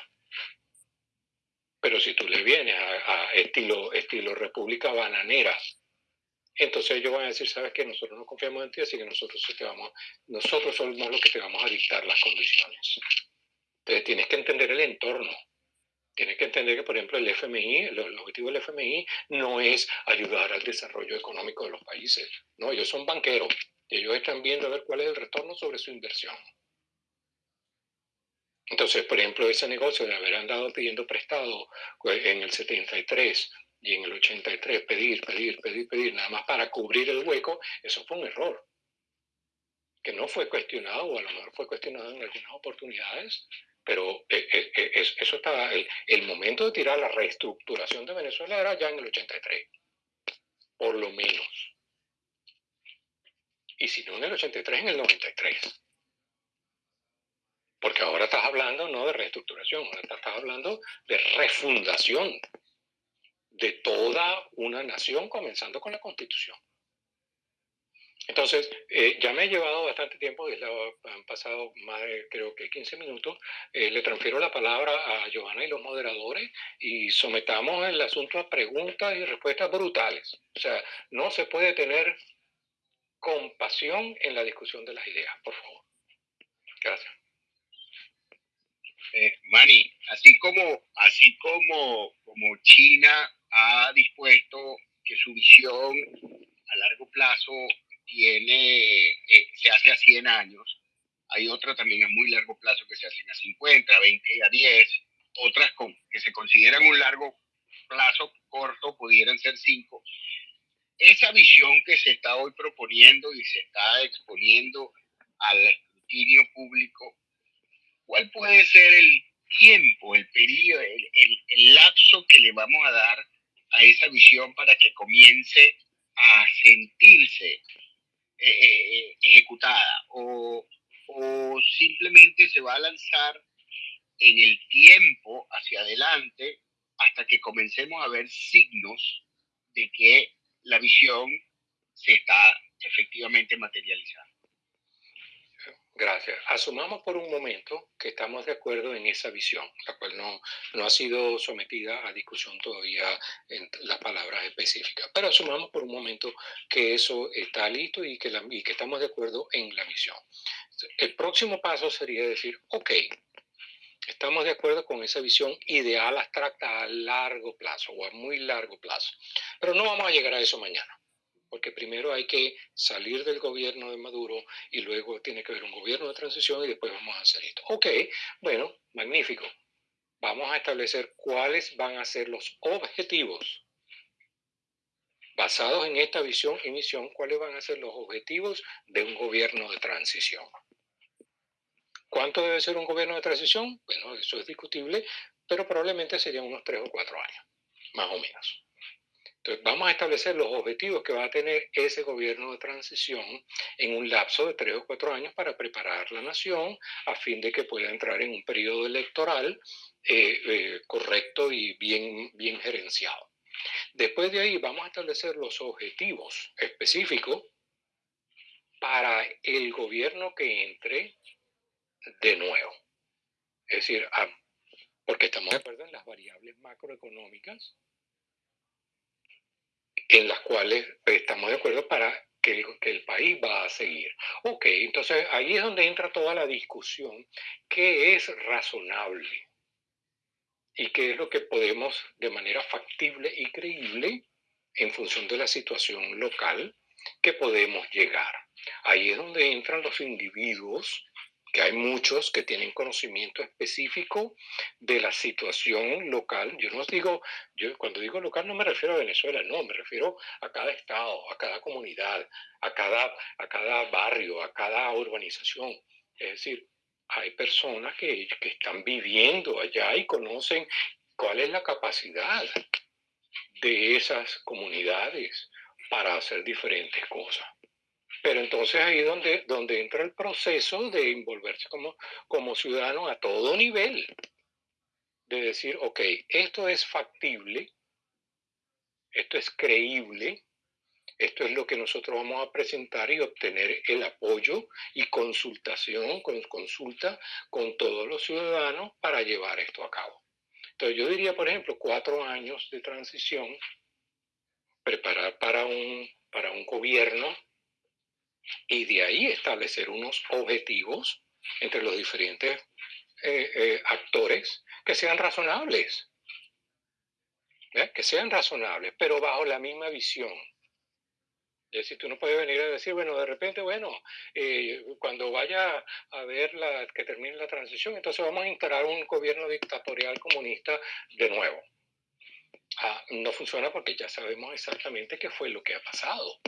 Pero si tú le vienes a, estilo, estilo República Bananera, entonces ellos van a decir, sabes que nosotros no confiamos en ti, así que nosotros, te vamos, nosotros somos los que te vamos a dictar las condiciones. Entonces tienes que entender el entorno. Tienes que entender que, por ejemplo, el FMI, el, el objetivo del FMI no es ayudar al desarrollo económico de los países. No, ellos son banqueros. Ellos están viendo a ver cuál es el retorno sobre su inversión. Entonces, por ejemplo, ese negocio de haber andado pidiendo prestado pues, en el 73 y en el 83 pedir, pedir, pedir, pedir, nada más para cubrir el hueco, eso fue un error. Que no fue cuestionado, o a lo mejor fue cuestionado en algunas oportunidades, pero eh, eh, eh, eso estaba, el, el momento de tirar la reestructuración de Venezuela era ya en el 83, por lo menos. Y si no en el 83, en el 93. Porque ahora estás hablando no de reestructuración, ahora estás hablando de refundación de toda una nación, comenzando con la constitución. Entonces, eh, ya me he llevado bastante tiempo, han pasado más de creo que 15 minutos. Eh, le transfiero la palabra a Giovanna y los moderadores y sometamos el asunto a preguntas y respuestas brutales. O sea, no se puede tener compasión en la discusión de las ideas, por favor. Gracias. Eh, Mani, así como, así como, como China ha dispuesto que su visión a largo plazo tiene, eh, se hace a 100 años, hay otra también a muy largo plazo que se hacen a 50, a 20 y a 10, otras que se consideran un largo plazo corto pudieran ser 5. Esa visión que se está hoy proponiendo y se está exponiendo al escrutinio público, ¿cuál puede ser el tiempo, el periodo, el, el lapso que le vamos a dar a esa visión para que comience a sentirse eh, eh, eh, ejecutada o, o simplemente se va a lanzar en el tiempo hacia adelante hasta que comencemos a ver signos de que la visión se está efectivamente materializando. Gracias. Asumamos por un momento que estamos de acuerdo en esa visión, la cual no, no ha sido sometida a discusión todavía en las palabras específicas, pero asumamos por un momento que eso está listo y que, la, y que estamos de acuerdo en la visión. El próximo paso sería decir, ok, estamos de acuerdo con esa visión ideal abstracta a largo plazo o a muy largo plazo, pero no vamos a llegar a eso mañana porque primero hay que salir del gobierno de Maduro y luego tiene que haber un gobierno de transición y después vamos a hacer esto. Ok, bueno, magnífico. Vamos a establecer cuáles van a ser los objetivos. Basados en esta visión y misión, cuáles van a ser los objetivos de un gobierno de transición. ¿Cuánto debe ser un gobierno de transición? Bueno, eso es discutible, pero probablemente serían unos tres o cuatro años, más o menos. Entonces, vamos a establecer los objetivos que va a tener ese gobierno de transición en un lapso de tres o cuatro años para preparar la nación a fin de que pueda entrar en un periodo electoral eh, eh, correcto y bien, bien gerenciado. Después de ahí vamos a establecer los objetivos específicos para el gobierno que entre de nuevo. Es decir, ah, porque estamos de acuerdo en las variables macroeconómicas en las cuales estamos de acuerdo para que el, que el, país va a seguir. Ok, entonces ahí es donde entra toda la discusión, qué es razonable y qué es lo que podemos de manera factible y creíble, en función de la situación local, que podemos llegar. Ahí es donde entran los individuos que hay muchos que tienen conocimiento específico de la situación local. Yo no digo, yo cuando digo local no me refiero a Venezuela, no, me refiero a cada estado, a cada comunidad, a cada, a cada barrio, a cada urbanización. Es decir, hay personas que, que están viviendo allá y conocen cuál es la capacidad de esas comunidades para hacer diferentes cosas. Pero entonces ahí donde, donde entra el proceso de envolverse como, como ciudadano a todo nivel, de decir, ok, esto es factible, esto es creíble, esto es lo que nosotros vamos a presentar y obtener el apoyo y consultación, con, consulta con todos los ciudadanos para llevar esto a cabo. Entonces yo diría, por ejemplo, cuatro años de transición, preparar para un, para un gobierno y de ahí establecer unos objetivos entre los diferentes eh, eh, actores que sean razonables, que sean razonables, pero bajo la misma visión. Es decir, tú no puedes venir a decir, bueno, de repente, bueno, eh, cuando vaya a ver la, que termine la transición, entonces vamos a instalar un gobierno dictatorial comunista de nuevo. Ah, no funciona porque ya sabemos exactamente qué fue lo que ha pasado.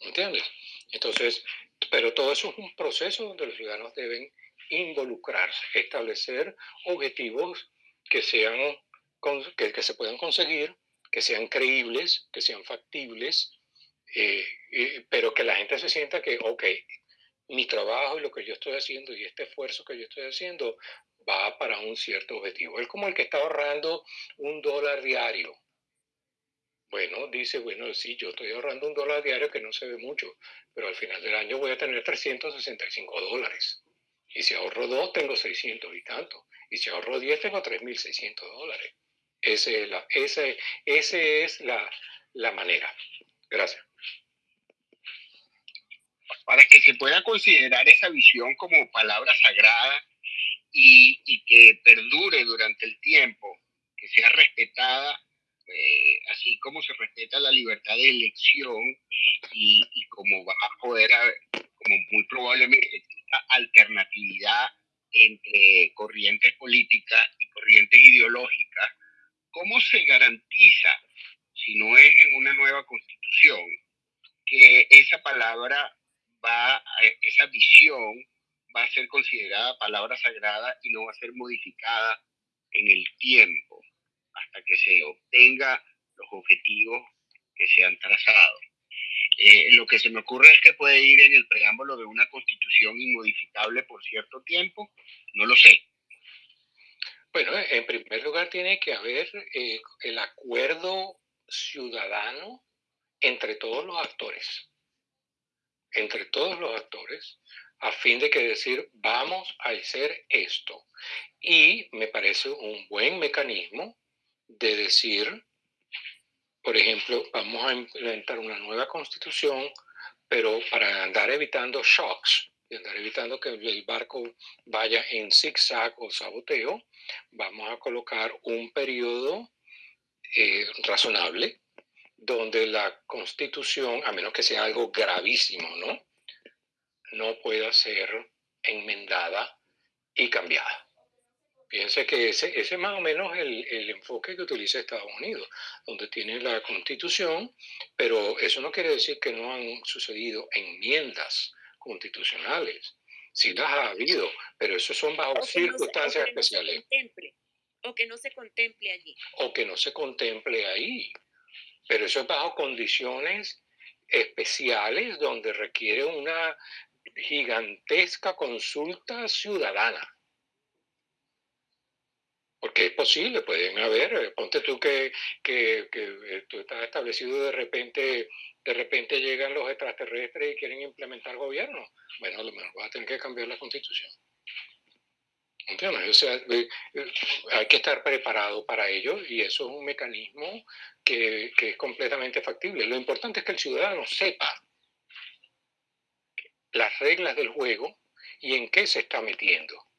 ¿Entiendes? Entonces, pero todo eso es un proceso donde los ciudadanos deben involucrarse, establecer objetivos que sean que, que se puedan conseguir, que sean creíbles, que sean factibles, eh, pero que la gente se sienta que, ok, mi trabajo y lo que yo estoy haciendo y este esfuerzo que yo estoy haciendo va para un cierto objetivo. Es como el que está ahorrando un dólar diario bueno, dice, bueno, sí, yo estoy ahorrando un dólar diario que no se ve mucho, pero al final del año voy a tener 365 dólares. Y si ahorro dos, tengo 600 y tanto. Y si ahorro 10, tengo 3.600 dólares. Ese es la, ese, ese es la, la manera. Gracias. Para que se pueda considerar esa visión como palabra sagrada y, y que perdure durante el tiempo, que sea respetada eh, así como se respeta la libertad de elección y, como va a poder, como muy probablemente alternatividad entre corrientes políticas y corrientes ideológicas, ¿cómo se garantiza, si no es en una nueva constitución, que esa palabra va, esa visión va a ser considerada palabra sagrada y no va a ser modificada en el tiempo? Hasta que se obtenga los objetivos que se han trazado. Eh, lo que se me ocurre es que puede ir en el preámbulo de una constitución inmodificable por cierto tiempo, no lo sé. Bueno, en primer lugar tiene que haber eh, el acuerdo ciudadano entre todos los actores, entre todos los actores, a fin de que decir, vamos a hacer esto. Y me parece un buen mecanismo de decir, por ejemplo, vamos a implementar una nueva constitución, pero para andar evitando shocks, y andar evitando que el barco vaya en zigzag o saboteo, vamos a colocar un periodo eh, razonable donde la constitución, a menos que sea algo gravísimo, ¿no? No pueda ser enmendada y cambiada. Fíjense que ese, ese es más o menos el, el, enfoque que utiliza Estados Unidos, donde tiene la constitución, pero eso no quiere decir que no han sucedido enmiendas constitucionales. Sí las ha habido, pero eso son bajo circunstancias especiales. o que no se contemple allí. O que no se contemple ahí. Pero eso es bajo condiciones especiales donde requiere una gigantesca consulta ciudadana porque es posible, pueden haber, eh, ponte tú que, que, que eh, tú estás establecido de repente, de repente llegan los extraterrestres y quieren implementar gobierno. Bueno, a lo mejor vas a tener que cambiar la constitución. ¿Entiendes? O sea, eh, hay que estar preparado para ello y eso es un mecanismo que, que es completamente factible. Lo importante es que el ciudadano sepa las reglas del juego y en qué se está metiendo.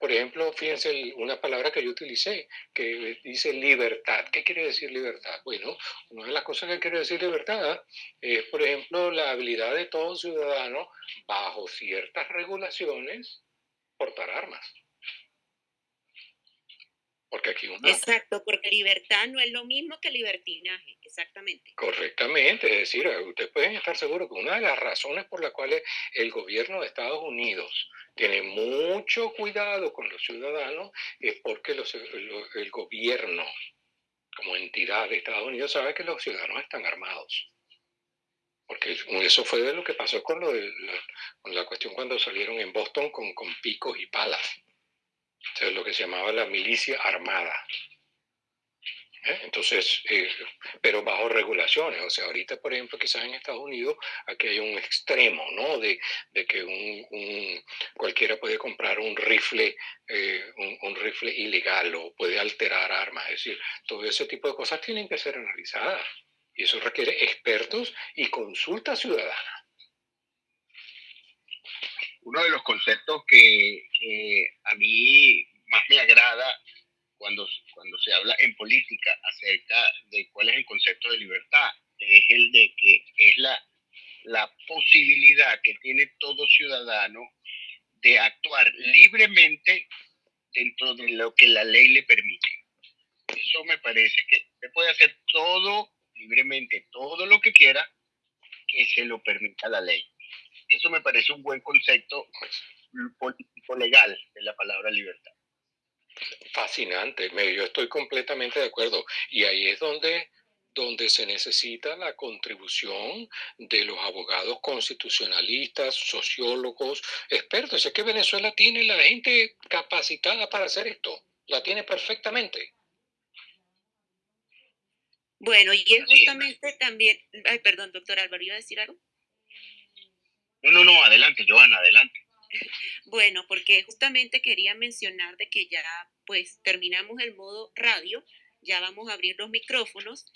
Por ejemplo, fíjense una palabra que yo utilicé, que dice libertad. ¿Qué quiere decir libertad? Bueno, una de las cosas que quiere decir libertad es, por ejemplo, la habilidad de todo ciudadano, bajo ciertas regulaciones, portar armas. Porque aquí Exacto, porque libertad no es lo mismo que libertinaje, exactamente. Correctamente, es decir, ustedes pueden estar seguros que una de las razones por las cuales el gobierno de Estados Unidos tiene mucho cuidado con los ciudadanos es porque el gobierno como entidad de Estados Unidos sabe que los ciudadanos están armados. Porque eso fue de lo que pasó con, lo de la, con la cuestión cuando salieron en Boston con, con picos y palas lo que se llamaba la milicia armada. ¿Eh? Entonces, eh, pero bajo regulaciones. O sea, ahorita, por ejemplo, quizás en Estados Unidos, aquí hay un extremo, ¿no? De, de que un, cualquiera puede comprar un rifle, eh, un, un, rifle ilegal o puede alterar armas. Es decir, todo ese tipo de cosas tienen que ser analizadas. Y eso requiere expertos y consulta ciudadana uno de los conceptos que, a mí más me agrada cuando, cuando se habla en política acerca de cuál es el concepto de libertad es el de que es la, la posibilidad que tiene todo ciudadano de actuar libremente dentro de lo que la ley le permite. Eso me parece que se puede hacer todo libremente, todo lo que quiera que se lo permita la ley. Eso me parece un buen concepto político legal de la palabra libertad. Fascinante, yo estoy completamente de acuerdo. Y ahí es donde, donde se necesita la contribución de los abogados constitucionalistas, sociólogos, expertos. Es que Venezuela tiene la gente capacitada para hacer esto, la tiene perfectamente. Bueno, y es justamente también, ay, perdón, doctor Álvaro, ¿iba a decir algo? No, no, no, adelante, Joana, adelante. Bueno, porque justamente quería mencionar de que ya pues terminamos el modo radio, ya vamos a abrir los micrófonos.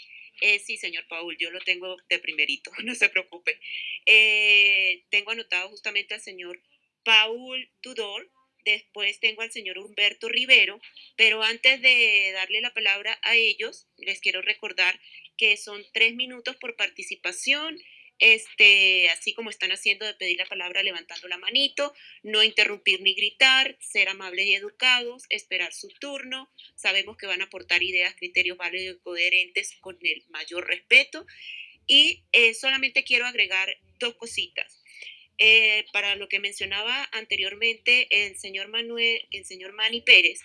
Eh, sí, señor Paul, yo lo tengo de primerito, (laughs) no se preocupe. Eh, tengo anotado justamente al señor Paul Tudor, después tengo al señor Humberto Rivero, pero antes de darle la palabra a ellos, les quiero recordar que son tres minutos por participación este, así como están haciendo de pedir la palabra levantando la manito, no interrumpir ni gritar, ser amables y educados, esperar su turno. Sabemos que van a aportar ideas, criterios válidos y coherentes con el mayor respeto. Y eh, solamente quiero agregar dos cositas. Eh, para lo que mencionaba anteriormente el señor Manuel, el señor Manny Pérez,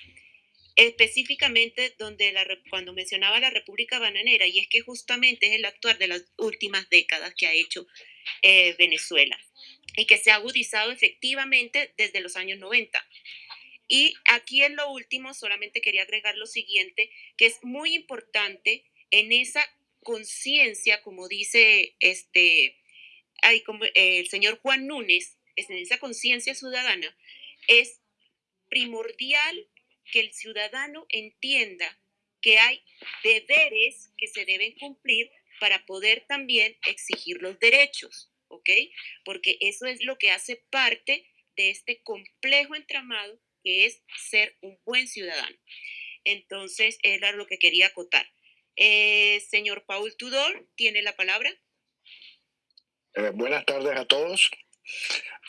específicamente donde cuando mencionaba la República Bananera, y es que justamente es el actuar de las últimas décadas que ha hecho eh, Venezuela y que se ha agudizado efectivamente desde los años 90. Y aquí en lo último solamente quería agregar lo siguiente, que es muy importante en esa conciencia, como dice este, el señor Juan Núñez, en esa conciencia ciudadana, es primordial que el ciudadano entienda que hay deberes que se deben cumplir para poder también exigir los derechos, ¿ok? Porque eso es lo que hace parte de este complejo entramado que es ser un buen ciudadano. Entonces, era lo que quería acotar. Eh, señor Paul Tudor, ¿tiene la palabra? Eh, buenas tardes a todos.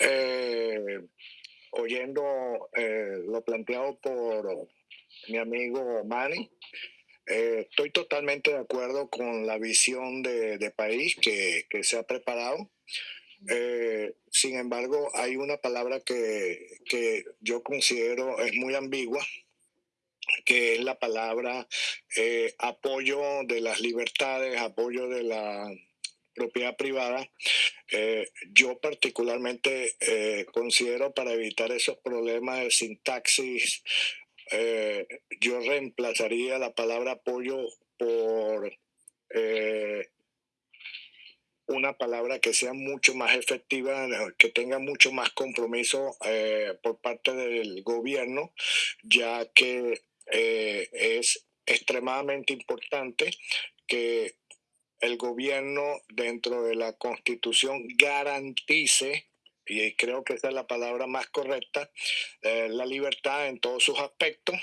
Eh, oyendo eh, lo planteado por mi amigo Manny, eh, estoy totalmente de acuerdo con la visión de, país que, se ha preparado. Eh, sin embargo, hay una palabra que, que, yo considero es muy ambigua, que es la palabra apoyo de las libertades, apoyo de la propiedad privada, eh, yo particularmente eh, considero para evitar esos problemas de sintaxis, eh, yo reemplazaría la palabra apoyo por una palabra que sea mucho más efectiva, que tenga mucho más compromiso por parte del gobierno, ya que es extremadamente importante que el gobierno dentro de la constitución garantice, y creo que esa es la palabra más correcta, eh, la libertad en todos sus aspectos,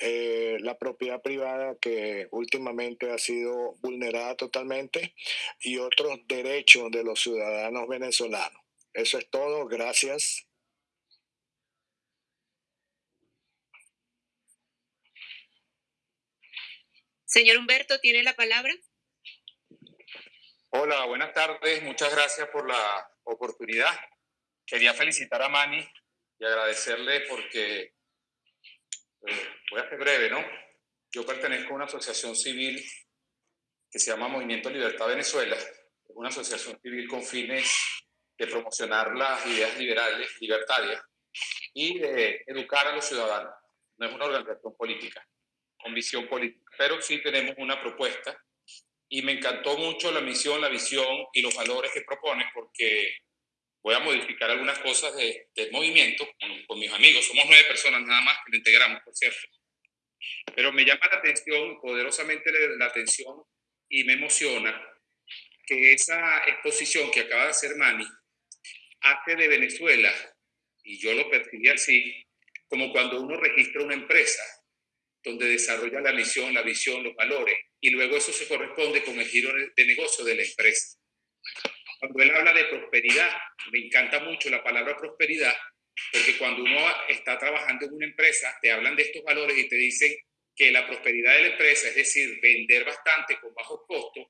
eh, la propiedad privada que últimamente ha sido vulnerada totalmente y otros derechos de los ciudadanos venezolanos. Eso es todo, gracias. Señor Humberto, ¿tiene la palabra? Hola, buenas tardes. Muchas gracias por la oportunidad. Quería felicitar a Mani y agradecerle porque, eh, voy a ser breve, ¿no? Yo pertenezco a una asociación civil que se llama Movimiento Libertad Venezuela. Es una asociación civil con fines de promocionar las ideas liberales, libertarias y de educar a los ciudadanos. No es una organización política, con visión política, pero sí tenemos una propuesta y me encantó mucho la misión, la visión y los valores que propone porque voy a modificar algunas cosas de, del movimiento con, mis amigos. Somos nueve personas nada más que lo integramos, por cierto. Pero me llama la atención, poderosamente la atención y me emociona que esa exposición que acaba de hacer Mani hace de Venezuela, y yo lo percibí así, como cuando uno registra una empresa donde desarrolla la misión, la visión, los valores, y luego eso se corresponde con el giro de negocio de la empresa. Cuando él habla de prosperidad, me encanta mucho la palabra prosperidad, porque cuando uno está trabajando en una empresa, te hablan de estos valores y te dicen que la prosperidad de la empresa, es decir, vender bastante con bajos costos,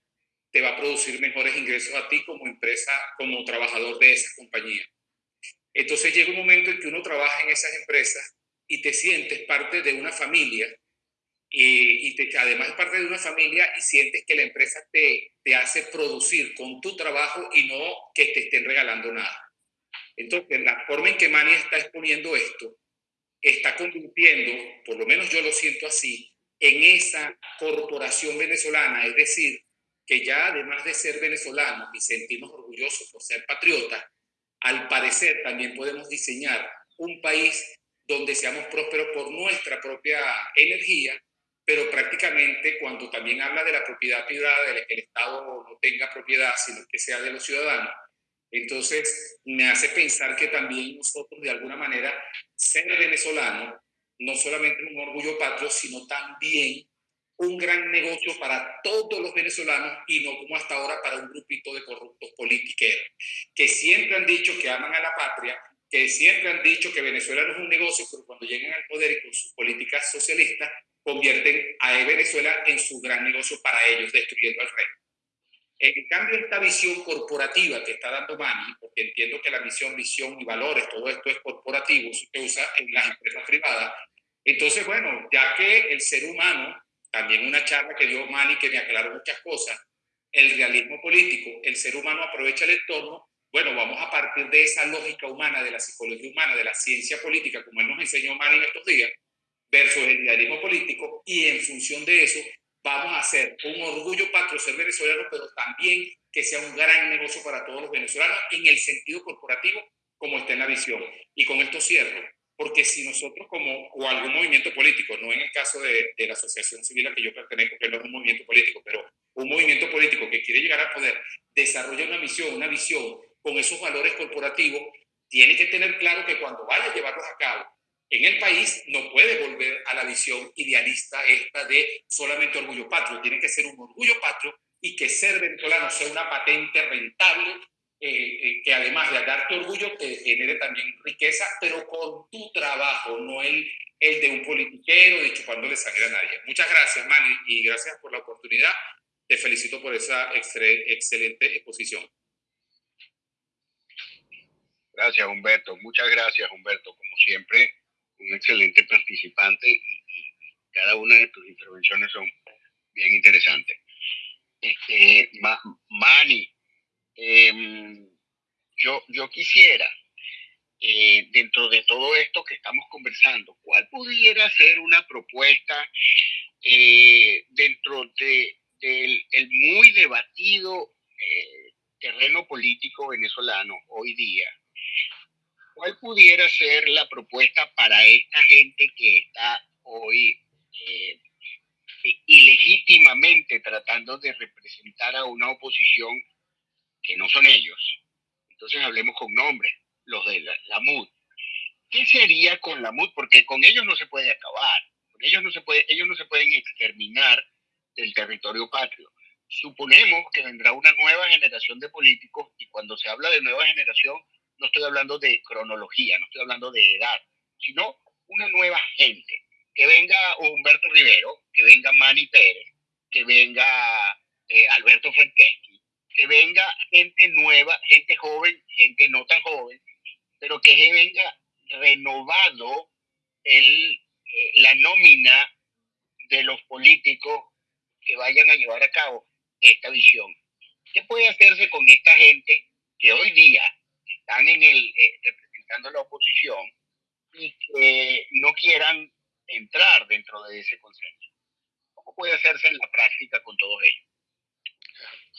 te va a producir mejores ingresos a ti como empresa, como trabajador de esa compañía. Entonces llega un momento en que uno trabaja en esas empresas y te sientes parte de una familia y, y te, además parte de una familia y sientes que la empresa te, te hace producir con tu trabajo y no que te estén regalando nada. Entonces, la forma en que Mani está exponiendo esto está convirtiendo, por lo menos yo lo siento así, en esa corporación venezolana, es decir, que ya además de ser venezolanos y sentirnos orgullosos por ser patriotas, al parecer también podemos diseñar un país donde seamos prósperos por nuestra propia energía, pero prácticamente cuando también habla de la propiedad privada, de que el Estado no tenga propiedad, sino que sea de los ciudadanos, entonces me hace pensar que también nosotros de alguna manera ser venezolano no solamente un orgullo patrio, sino también un gran negocio para todos los venezolanos y no como hasta ahora para un grupito de corruptos politiqueros, que siempre han dicho que aman a la patria, que siempre han dicho que Venezuela no es un negocio, pero cuando llegan al poder y con sus políticas socialistas, convierten a Venezuela en su gran negocio para ellos, destruyendo al rey. En cambio, esta visión corporativa que está dando Mani, porque entiendo que la misión, visión y valores, todo esto es corporativo, se usa en las empresas privadas. Entonces, bueno, ya que el ser humano también una charla que dio Mani que me aclaró muchas cosas, el realismo político, el ser humano aprovecha el entorno, bueno, vamos a partir de esa lógica humana, de la psicología humana, de la ciencia política, como él nos enseñó Mani en estos días, versus el realismo político, y en función de eso vamos a hacer un orgullo patrio venezolano, pero también que sea un gran negocio para todos los venezolanos en el sentido corporativo, como está en la visión. Y con esto cierro porque si nosotros como, o algún movimiento político, no en el caso de, de, la asociación civil a que yo pertenezco, que no es un movimiento político, pero un movimiento político que quiere llegar al poder, desarrolla una misión, una visión con esos valores corporativos, tiene que tener claro que cuando vaya a llevarlos a cabo en el país, no puede volver a la visión idealista esta de solamente orgullo patrio, tiene que ser un orgullo patrio y que ser venezolano sea una patente rentable eh, eh, que además de darte orgullo te genere también riqueza, pero con tu trabajo, no el, el de un politiquero de chupándole sangre a nadie. Muchas gracias, Manny, y gracias por la oportunidad. Te felicito por esa excelente exposición. Gracias, Humberto. Muchas gracias, Humberto. Como siempre, un excelente participante y, cada una de tus intervenciones son bien interesantes. Este, Manny, Em, yo, yo quisiera, eh, dentro de todo esto que estamos conversando, ¿cuál pudiera ser una propuesta eh, dentro de, del el muy debatido eh, terreno político venezolano hoy día? ¿Cuál pudiera ser la propuesta para esta gente que está hoy ilegítimamente tratando de representar a una oposición que no son ellos. Entonces hablemos con nombres, los de la, MUD. ¿Qué sería con la MUD? Porque con ellos no se puede acabar, con ellos no se puede, ellos no se pueden exterminar del territorio patrio. Suponemos que vendrá una nueva generación de políticos y cuando se habla de nueva generación no estoy hablando de cronología, no estoy hablando de edad, sino una nueva gente. Que venga Humberto Rivero, que venga Manny Pérez, que venga eh, Alberto Franceschi, que venga gente nueva, gente joven, gente no tan joven, pero que venga renovado el, eh, la nómina de los políticos que vayan a llevar a cabo esta visión. ¿Qué puede hacerse con esta gente que hoy día están en el, eh, representando la oposición y que no quieran entrar dentro de ese consenso? ¿Cómo puede hacerse en la práctica con todos ellos?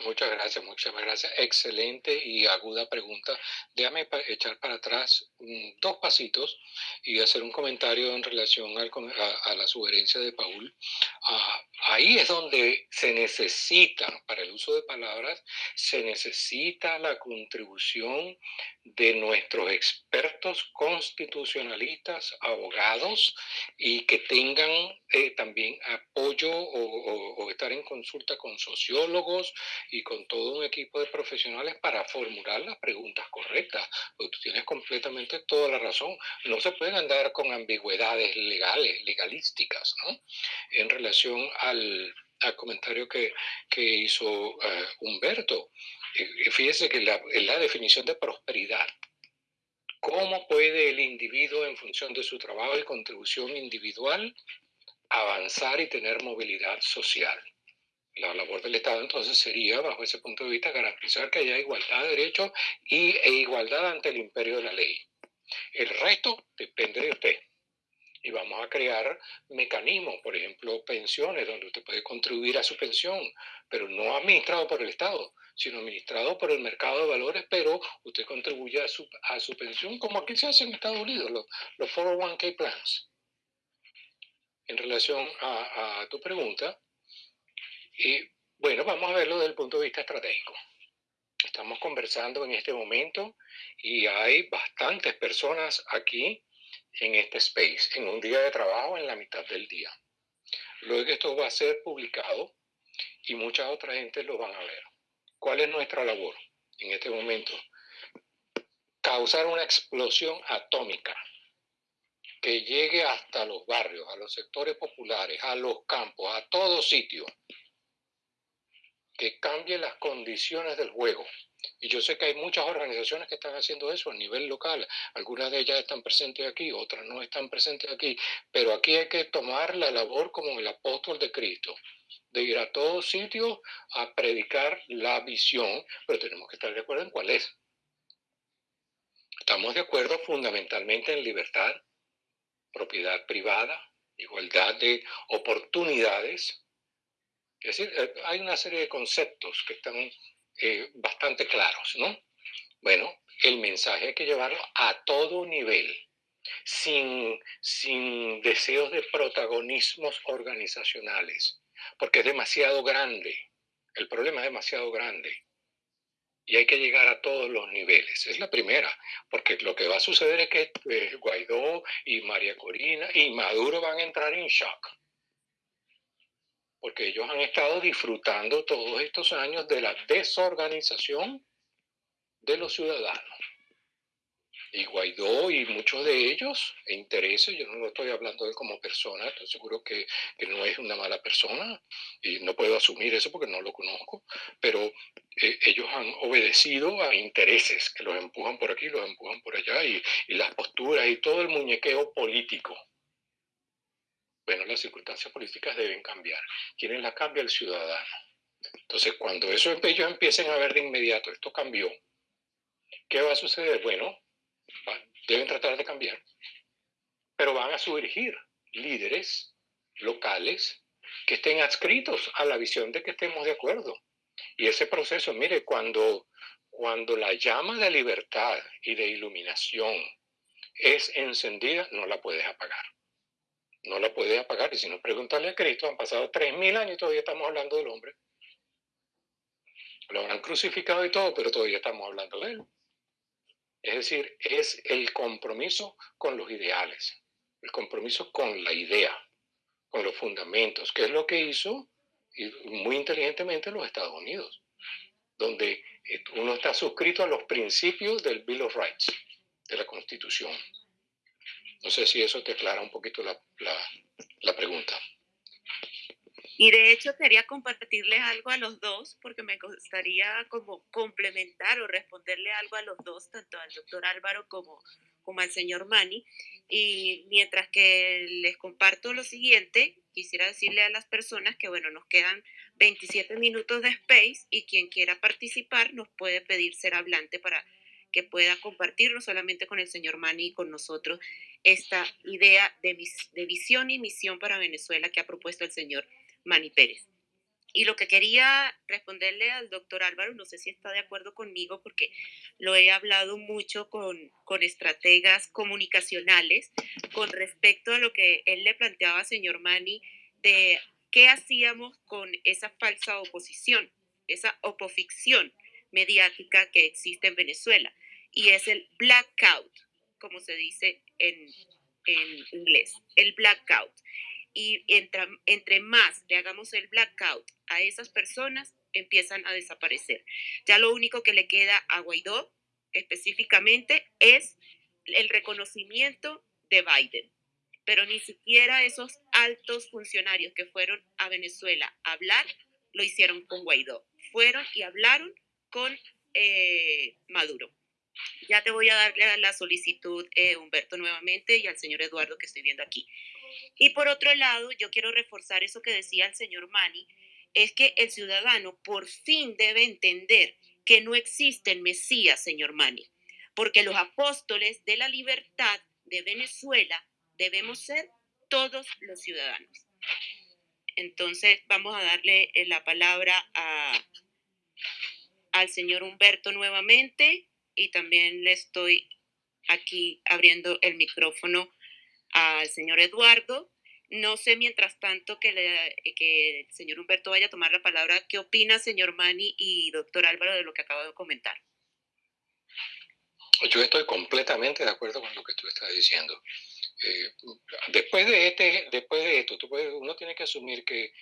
Muchas gracias, muchas gracias. Excelente y aguda pregunta. Déjame echar para atrás mm, dos pasitos y hacer un comentario en relación a, la sugerencia de Paul. Ah, ahí es donde se necesita, para el uso de palabras, se necesita la contribución de nuestros expertos constitucionalistas, abogados, y que tengan eh, también apoyo o, estar en consulta con sociólogos y con todo un equipo de profesionales para formular las preguntas correctas. Porque tú tienes completamente toda la razón. No se pueden andar con ambigüedades legales, legalísticas, ¿no? En relación al, comentario que, hizo eh, Humberto. Fíjese que la, la definición de prosperidad, ¿cómo puede el individuo en función de su trabajo y contribución individual avanzar y tener movilidad social? La labor del Estado entonces sería, bajo ese punto de vista, garantizar que haya igualdad de derechos y, e igualdad ante el imperio de la ley. El resto depende de usted y vamos a crear mecanismos, por ejemplo, pensiones, donde usted puede contribuir a su pensión, pero no administrado por el Estado, sino administrado por el mercado de valores, pero usted contribuye a su, a su pensión, como aquí se hace en Estados Unidos, los, los 401k plans. En relación a, a tu pregunta, y bueno, vamos a verlo desde el punto de vista estratégico. Estamos conversando en este momento y hay bastantes personas aquí en este space, en un día de trabajo en la mitad del día. Luego esto va a ser publicado y mucha otra gente lo van a ver. ¿Cuál es nuestra labor en este momento? Causar una explosión atómica que llegue hasta los barrios, a los sectores populares, a los campos, a todo sitio, que cambie las condiciones del juego y yo sé que hay muchas organizaciones que están haciendo eso a nivel local. Algunas de ellas están presentes aquí, otras no están presentes aquí. Pero aquí hay que tomar la labor como el apóstol de Cristo, de ir a todos sitios a predicar la visión, pero tenemos que estar de acuerdo en cuál es. Estamos de acuerdo fundamentalmente en libertad, propiedad privada, igualdad de oportunidades. Es decir, eh, hay una serie de conceptos que están eh, bastante claros, ¿no? Bueno, el mensaje hay que llevarlo a todo nivel, sin, sin deseos de protagonismos organizacionales, porque es demasiado grande, el problema es demasiado grande. Y hay que llegar a todos los niveles. Es la primera, porque lo que va a suceder es que eh, Guaidó y María Corina y Maduro van a entrar en shock porque ellos han estado disfrutando todos estos años de la desorganización de los ciudadanos. Y Guaidó y muchos de ellos, e intereses, yo no lo estoy hablando de como persona, estoy seguro que, no es una mala persona y no puedo asumir eso porque no lo conozco, pero eh, ellos han obedecido a intereses que los empujan por aquí, los empujan por allá y, y las posturas y todo el muñequeo político bueno, las circunstancias políticas deben cambiar. ¿Quién las cambia? El ciudadano. Entonces, cuando esos ellos empiecen a ver de inmediato, esto cambió, ¿qué va a suceder? Bueno, deben tratar de cambiar, pero van a surgir líderes locales que estén adscritos a la visión de que estemos de acuerdo. Y ese proceso, mire, cuando, cuando la llama de libertad y de iluminación es encendida, no la puedes apagar no la puede apagar. Y si no, preguntarle a Cristo, han pasado 3.000 años y todavía estamos hablando del hombre. Lo habrán crucificado y todo, pero todavía estamos hablando de él. Es decir, es el compromiso con los ideales, el compromiso con la idea, con los fundamentos, que es lo que hizo muy inteligentemente los Estados Unidos, donde uno está suscrito a los principios del Bill of Rights, de la Constitución. No sé si eso te aclara un poquito la, la, pregunta. Y de hecho quería compartirles algo a los dos porque me gustaría como complementar o responderle algo a los dos, tanto al doctor Álvaro como, como al señor Mani. Y mientras que les comparto lo siguiente, quisiera decirle a las personas que, bueno, nos quedan 27 minutos de space y quien quiera participar nos puede pedir ser hablante para que pueda compartir no solamente con el señor Mani y con nosotros esta idea de, visión y misión para Venezuela que ha propuesto el señor Mani Pérez. Y lo que quería responderle al doctor Álvaro, no sé si está de acuerdo conmigo, porque lo he hablado mucho con, con estrategas comunicacionales con respecto a lo que él le planteaba señor Mani de qué hacíamos con esa falsa oposición, esa opoficción mediática que existe en Venezuela. Y es el blackout, como se dice en, en inglés, el blackout y entre, entre más le hagamos el blackout a esas personas, empiezan a desaparecer. Ya lo único que le queda a Guaidó específicamente es el reconocimiento de Biden, pero ni siquiera esos altos funcionarios que fueron a Venezuela a hablar lo hicieron con Guaidó. Fueron y hablaron con eh, Maduro. Ya te voy a darle la solicitud, eh, Humberto, nuevamente y al señor Eduardo que estoy viendo aquí. Y por otro lado, yo quiero reforzar eso que decía el señor Mani, es que el ciudadano por fin debe entender que no existen Mesías, señor Mani, porque los apóstoles de la libertad de Venezuela debemos ser todos los ciudadanos. Entonces, vamos a darle eh, la palabra a, al señor Humberto nuevamente y también le estoy aquí abriendo el micrófono al señor Eduardo. No sé, mientras tanto, que, que el señor Humberto vaya a tomar la palabra. ¿Qué opina, señor Mani y doctor Álvaro, de lo que acabo de comentar? Yo estoy completamente de acuerdo con lo que tú estás diciendo. Eh, después, de este, después de esto, uno tiene que asumir que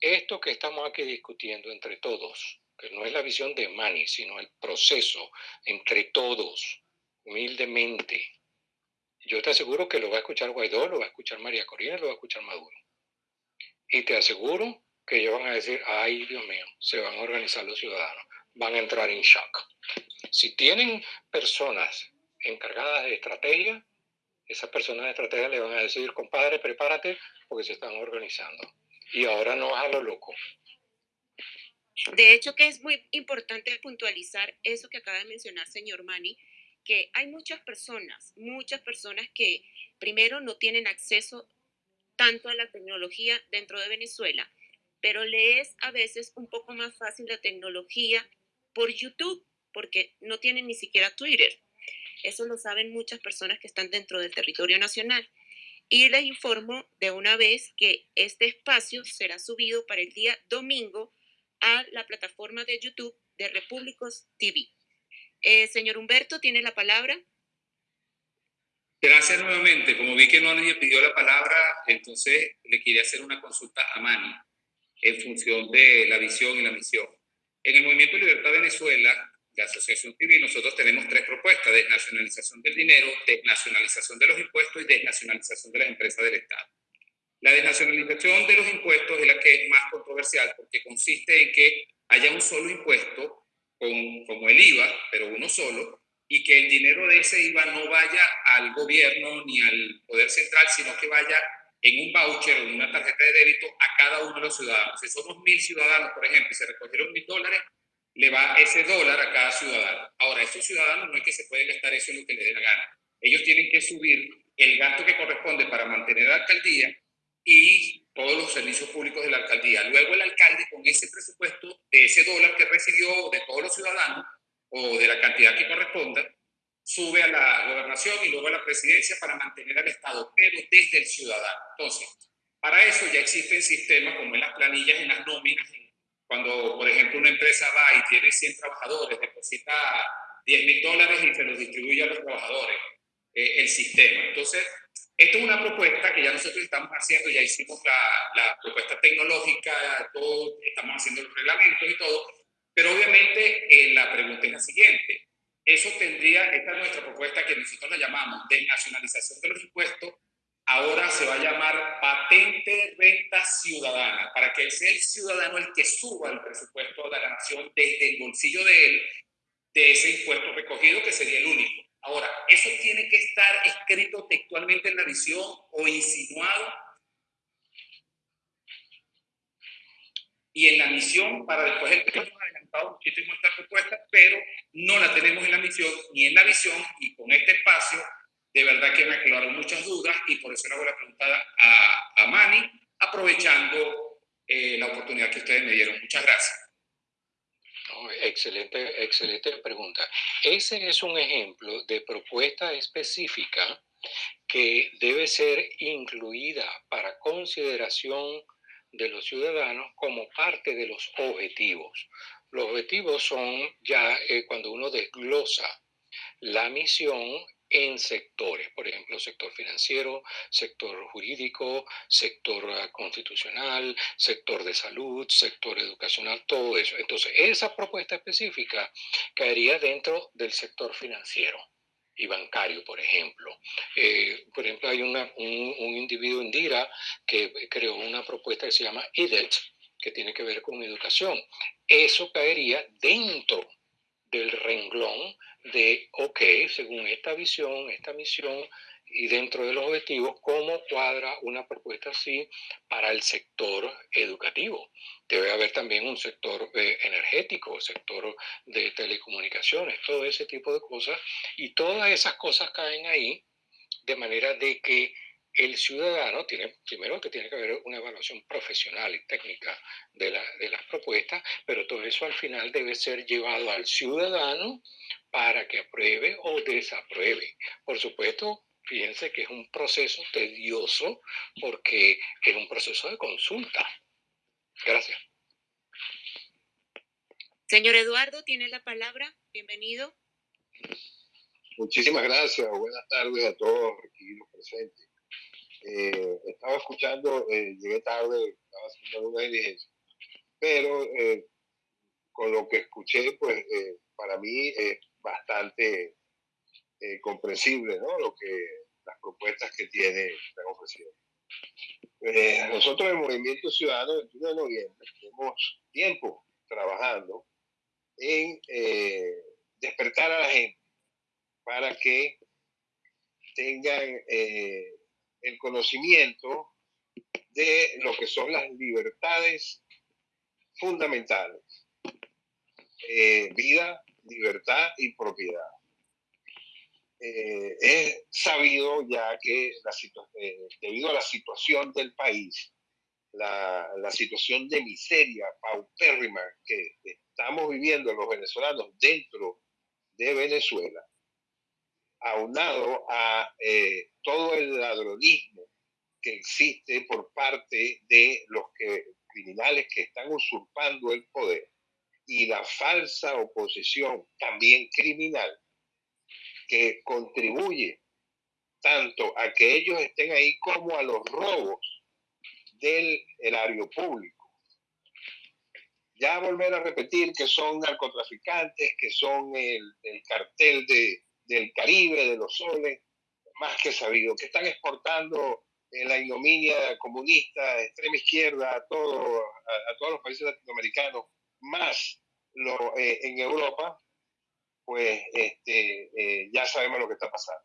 esto que estamos aquí discutiendo entre todos, que no es la visión de Mani, sino el proceso entre todos, humildemente, yo te aseguro que lo va a escuchar Guaidó, lo va a escuchar María Corina, lo va a escuchar Maduro. Y te aseguro que ellos van a decir, ay Dios mío, se van a organizar los ciudadanos, van a entrar en shock. Si tienen personas encargadas de estrategia, esas personas de estrategia le van a decir, compadre, prepárate porque se están organizando. Y ahora no vas a lo loco. De hecho, que es muy importante puntualizar eso que acaba de mencionar, señor Mani, que hay muchas personas, muchas personas que primero no tienen acceso tanto a la tecnología dentro de Venezuela, pero le es a veces un poco más fácil la tecnología por YouTube, porque no tienen ni siquiera Twitter. Eso lo saben muchas personas que están dentro del territorio nacional. Y les informo de una vez que este espacio será subido para el día domingo a la plataforma de YouTube de Repúblicos TV. Eh, señor Humberto, tiene la palabra. Gracias nuevamente. Como vi que no nadie pidió la palabra, entonces le quería hacer una consulta a Mani en función de la visión y la misión. En el Movimiento Libertad Venezuela, de Asociación Civil, nosotros tenemos tres propuestas, desnacionalización del dinero, desnacionalización de los impuestos y desnacionalización de las empresas del Estado. La desnacionalización de los impuestos es la que es más controversial porque consiste en que haya un solo impuesto como el IVA, pero uno solo, y que el dinero de ese IVA no vaya al gobierno ni al Poder Central, sino que vaya en un voucher o en una tarjeta de débito a cada uno de los ciudadanos. Si somos mil ciudadanos, por ejemplo, y se recogieron mil dólares, le va ese dólar a cada ciudadano. Ahora, esos ciudadanos no es que se pueden gastar eso en lo que les dé la gana. Ellos tienen que subir el gasto que corresponde para mantener la alcaldía y todos los servicios públicos de la alcaldía. Luego el alcalde con ese presupuesto de ese dólar que recibió de todos los ciudadanos o de la cantidad que corresponda, sube a la gobernación y luego a la presidencia para mantener al Estado, pero desde el ciudadano. Entonces, para eso ya existen sistemas como en las planillas, en las nóminas, cuando, por ejemplo, una empresa va y tiene 100 trabajadores, deposita 10 mil dólares y se los distribuye a los trabajadores, eh, el sistema. Entonces, esto es una propuesta que ya nosotros estamos haciendo, ya hicimos la, la propuesta tecnológica, todo, estamos haciendo los reglamentos y todo, pero obviamente eh, la pregunta es la siguiente. Eso tendría, esta es nuestra propuesta que nosotros la llamamos desnacionalización de los impuestos ahora se va a llamar patente renta ciudadana, para que sea el ciudadano el que suba el presupuesto de la nación desde el bolsillo de él, de ese impuesto recogido, que sería el único. Ahora, eso tiene que estar escrito textualmente en la visión o insinuado y en la misión para después el hemos adelantado muchísimo esta propuesta, pero no la tenemos en la misión ni en la visión y con este espacio de verdad que me aclararon muchas dudas y por eso le hago la pregunta a, a Mani, aprovechando eh, la oportunidad que ustedes me dieron. Muchas gracias. Excelente, excelente pregunta. Ese es un ejemplo de propuesta específica que debe ser incluida para consideración de los ciudadanos como parte de los objetivos. Los objetivos son ya eh, cuando uno desglosa la misión en sectores, por ejemplo, sector financiero, sector jurídico, sector ah, constitucional, sector de salud, sector educacional, todo eso. Entonces, esa propuesta específica caería dentro del sector financiero y bancario, por ejemplo. Eh, por ejemplo, hay un, un, individuo indira que creó una propuesta que se llama IDET, que tiene que ver con educación. Eso caería dentro del renglón de, ok, según esta visión, esta misión y dentro de los objetivos, cómo cuadra una propuesta así para el sector educativo. Debe haber también un sector eh, energético, sector de telecomunicaciones, todo ese tipo de cosas. Y todas esas cosas caen ahí de manera de que el ciudadano tiene, primero que tiene que haber una evaluación profesional y técnica de, de, las propuestas, pero todo eso al final debe ser llevado al ciudadano para que apruebe o desapruebe. Por supuesto, fíjense que es un proceso tedioso porque es un proceso de consulta. Gracias. Señor Eduardo, tiene la palabra. Bienvenido. Muchísimas gracias. Buenas tardes a todos aquí los presentes. Eh, estaba escuchando, eh, llegué tarde, estaba haciendo una diligencia, pero eh, con lo que escuché, pues para mí es bastante comprensible, ¿no? Lo que las propuestas que tiene están ofreciendo. nosotros el Movimiento Ciudadano, el 21 de noviembre, tenemos tiempo trabajando en despertar a la gente para que tengan el conocimiento de lo que son las libertades fundamentales. Eh, vida, libertad y propiedad. Eh, es sabido ya que eh, debido a la situación del país, la, la, situación de miseria paupérrima que estamos viviendo los venezolanos dentro de Venezuela, aunado a eh, todo el ladronismo que existe por parte de los criminales que están usurpando el poder y la falsa oposición también criminal que contribuye tanto a que ellos estén ahí como a los robos del erario público. Ya volver a repetir que son narcotraficantes, que son el cartel de, del Caribe, de los soles, más que sabido, que están exportando eh, la ignominia comunista, extrema izquierda, a, todo, a, todos los países latinoamericanos, más lo, eh, en Europa, pues este, eh, ya sabemos lo que está pasando.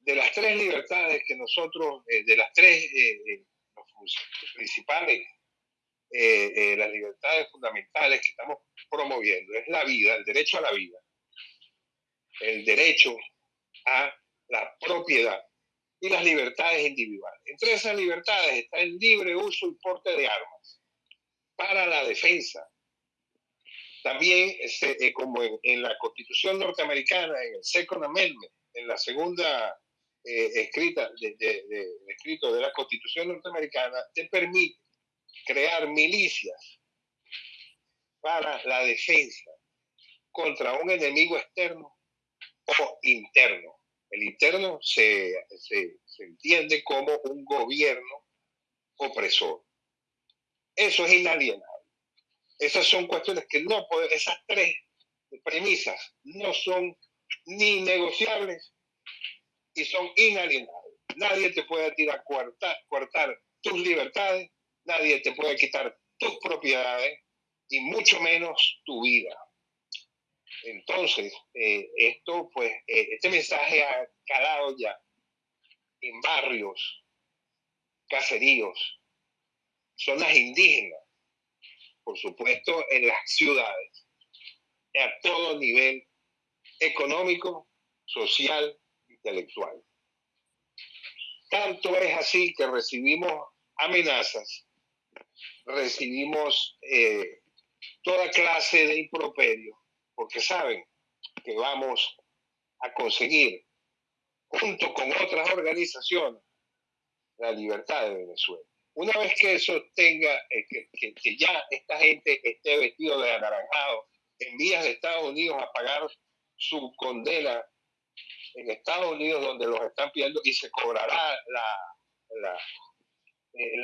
De las tres libertades que nosotros, de las tres principales, las libertades fundamentales que estamos promoviendo, es la vida, el derecho a la vida, el derecho a la propiedad y las libertades individuales. Entre esas libertades está el libre uso y porte de armas para la defensa. También, eh, como en, la Constitución norteamericana, en el Second Amendment, en la segunda eh, escrita de, de, escrito de la Constitución norteamericana, te permite crear milicias para la defensa contra un enemigo externo o interno. El interno se, se, entiende como un gobierno opresor. Eso es inalienable. Esas son cuestiones que no pueden, esas tres premisas no son ni negociables y son inalienables. Nadie te puede tirar cortar, cortar tus libertades, nadie te puede quitar tus propiedades y mucho menos tu vida. Entonces, eh, esto, pues, eh, este mensaje ha calado ya en barrios, caseríos, zonas indígenas, por supuesto, en las ciudades, a todo nivel económico, social, intelectual. Tanto es así que recibimos amenazas, recibimos eh, toda clase de improperio, porque saben que vamos a conseguir, junto con otras organizaciones, la libertad de Venezuela. Una vez que eso tenga, eh, que, ya esta gente esté vestido de anaranjado en vías de Estados Unidos a pagar su condena en Estados Unidos donde los están pidiendo y se cobrará eh,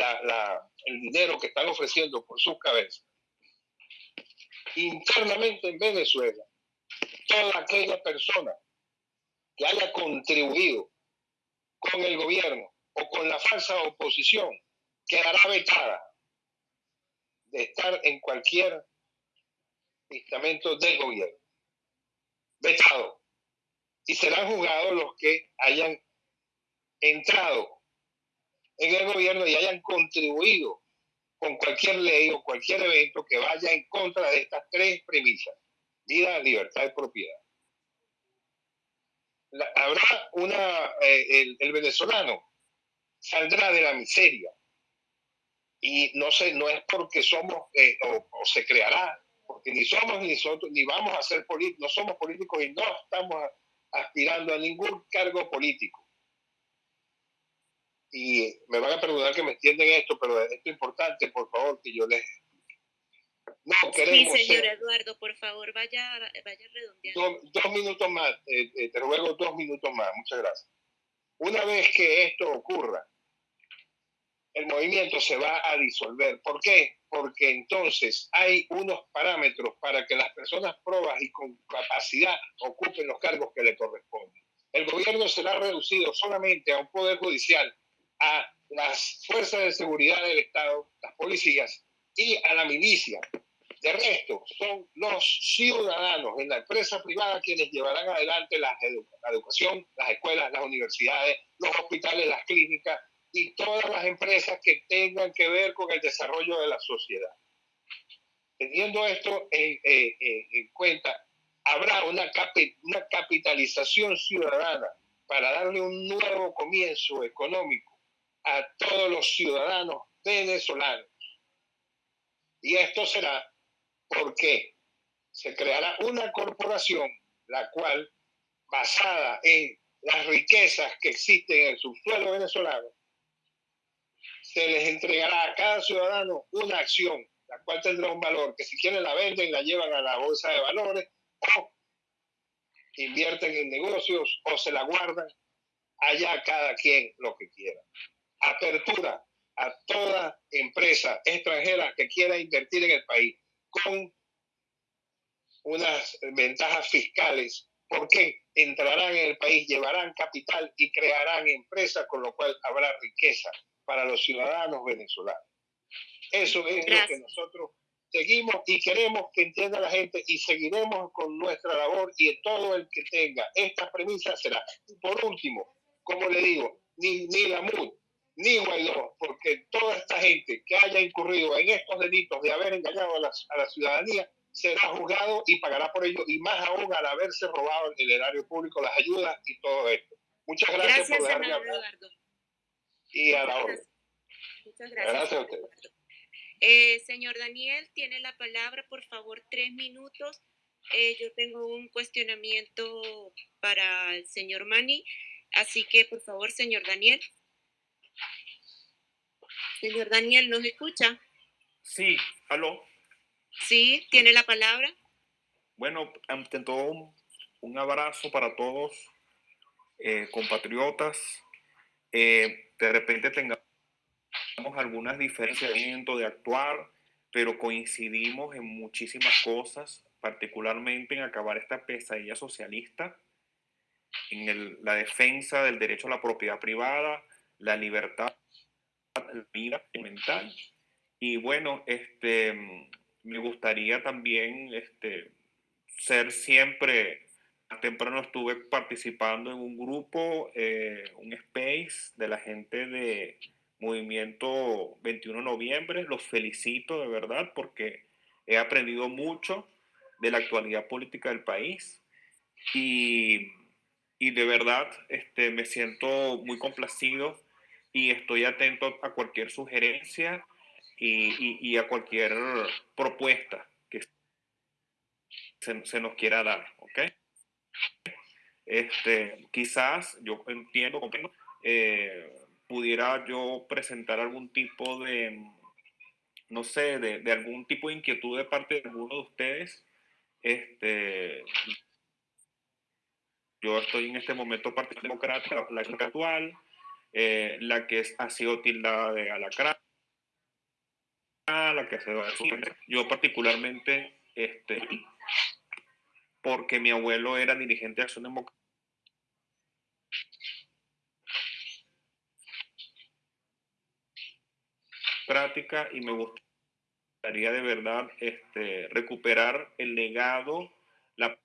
el dinero que están ofreciendo por sus cabezas. Internamente en Venezuela, toda aquella persona que haya contribuido con el gobierno o con la falsa oposición quedará vetada de estar en cualquier estamento del gobierno. Vetado. Y serán juzgados los que hayan entrado en el gobierno y hayan contribuido con cualquier ley o cualquier evento que vaya en contra de estas tres premisas, vida, libertad y propiedad. habrá una, eh, el, venezolano saldrá de la miseria y no sé, no es porque somos eh, o, se creará, porque ni somos ni nosotros, ni vamos a ser políticos, no somos políticos y no estamos aspirando a ningún cargo político y me van a perdonar que me entienden esto, pero esto es importante, por favor, que yo les... No queremos... Sí, señor Eduardo, por favor, vaya, vaya redondeando. Dos, minutos más, eh, eh, te ruego dos minutos más, muchas gracias. Una vez que esto ocurra, el movimiento se va a disolver. ¿Por qué? Porque entonces hay unos parámetros para que las personas probas y con capacidad ocupen los cargos que le corresponden. El gobierno será reducido solamente a un poder judicial a las fuerzas de seguridad del Estado, las policías y a la milicia. De resto, son los ciudadanos en la empresa privada quienes llevarán adelante la, educación, las escuelas, las universidades, los hospitales, las clínicas y todas las empresas que tengan que ver con el desarrollo de la sociedad. Teniendo esto en, eh, eh, cuenta, habrá una, una capitalización ciudadana para darle un nuevo comienzo económico a todos los ciudadanos venezolanos. Y esto será porque se creará una corporación la cual, basada en las riquezas que existen en el subsuelo venezolano, se les entregará a cada ciudadano una acción, la cual tendrá un valor, que si quieren la venden, la llevan a la bolsa de valores, o invierten en negocios, o se la guardan, allá cada quien lo que quiera apertura a toda empresa extranjera que quiera invertir en el país con unas ventajas fiscales, porque entrarán en el país, llevarán capital y crearán empresas, con lo cual habrá riqueza para los ciudadanos venezolanos. Eso es lo que nosotros seguimos y queremos que entienda la gente y seguiremos con nuestra labor y todo el que tenga estas premisas será. por último, como le digo, ni, ni la MUD, ni Guaidó, porque toda esta gente que haya incurrido en estos delitos de haber engañado a la, ciudadanía será juzgado y pagará por ello, y más aún al haberse robado el erario público, las ayudas y todo esto. Muchas gracias, por dejarme hablar. Eduardo. Y a la orden. Muchas gracias. Gracias a usted. Eh, señor Daniel, tiene la palabra, por favor, tres minutos. Eh, yo tengo un cuestionamiento para el señor Mani, así que, por favor, señor Daniel. Señor Daniel, ¿nos escucha? Sí, aló. Sí, tiene la palabra. Bueno, ante todo, un, abrazo para todos, eh, compatriotas. Eh, de repente tengamos algunas diferencias de actuar, pero coincidimos en muchísimas cosas, particularmente en acabar esta pesadilla socialista en la defensa del derecho a la propiedad privada, la libertad, vida mental. Y bueno, este, me gustaría también este, ser siempre, temprano estuve participando en un grupo, eh, un space de la gente de Movimiento 21 de Noviembre. Los felicito de verdad porque he aprendido mucho de la actualidad política del país y, y de verdad este, me siento muy complacido y estoy atento a cualquier sugerencia y, y, a cualquier propuesta que se, nos quiera dar, ¿ok? Este, quizás, yo entiendo, eh, pudiera yo presentar algún tipo de, no sé, de, de, algún tipo de inquietud de parte de alguno de ustedes. Este, yo estoy en este momento Partido Democrático, la actual, eh, la que ha sido tildada de alacrán, la que se va a Yo particularmente, este, porque mi abuelo era dirigente de Acción Democrática y me gustaría de verdad este, recuperar el legado, la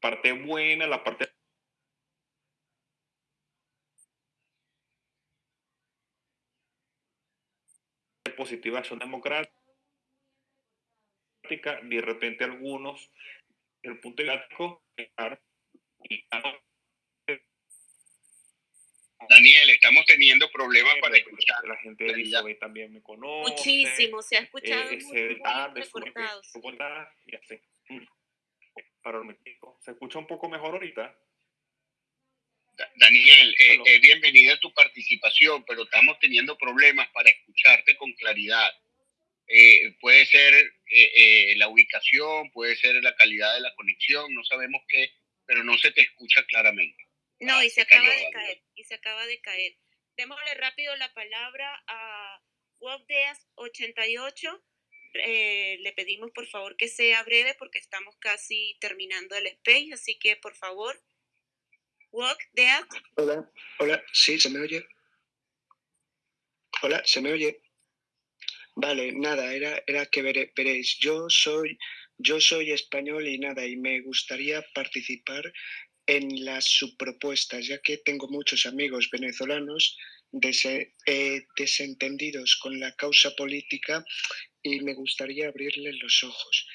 parte buena, la parte positiva son democrática, de repente algunos, el punto gráfico, Daniel, estamos teniendo problemas para escuchar. La gente de Elizabeth también me conoce. Muchísimo, se ha escuchado eh, muy, muy y así. Para el ¿Se escucha un poco mejor ahorita? Daniel, eh, eh, bienvenida a tu participación, pero estamos teniendo problemas para escucharte con claridad. Eh, puede ser la ubicación, puede ser la calidad de la conexión, no sabemos qué, pero no se te escucha claramente. No, ah, y se, acaba de caer, y se acaba de caer. Démosle rápido la palabra a WalkDeas88. le pedimos por favor que sea breve porque estamos casi terminando el space, así que por favor Hola, hola, sí, se me oye. Hola, se me oye. Vale, nada, era, era que veréis, yo soy, yo soy español y nada, y me gustaría participar en las subpropuestas, ya que tengo muchos amigos venezolanos eh, desentendidos con la causa política y me gustaría abrirles los ojos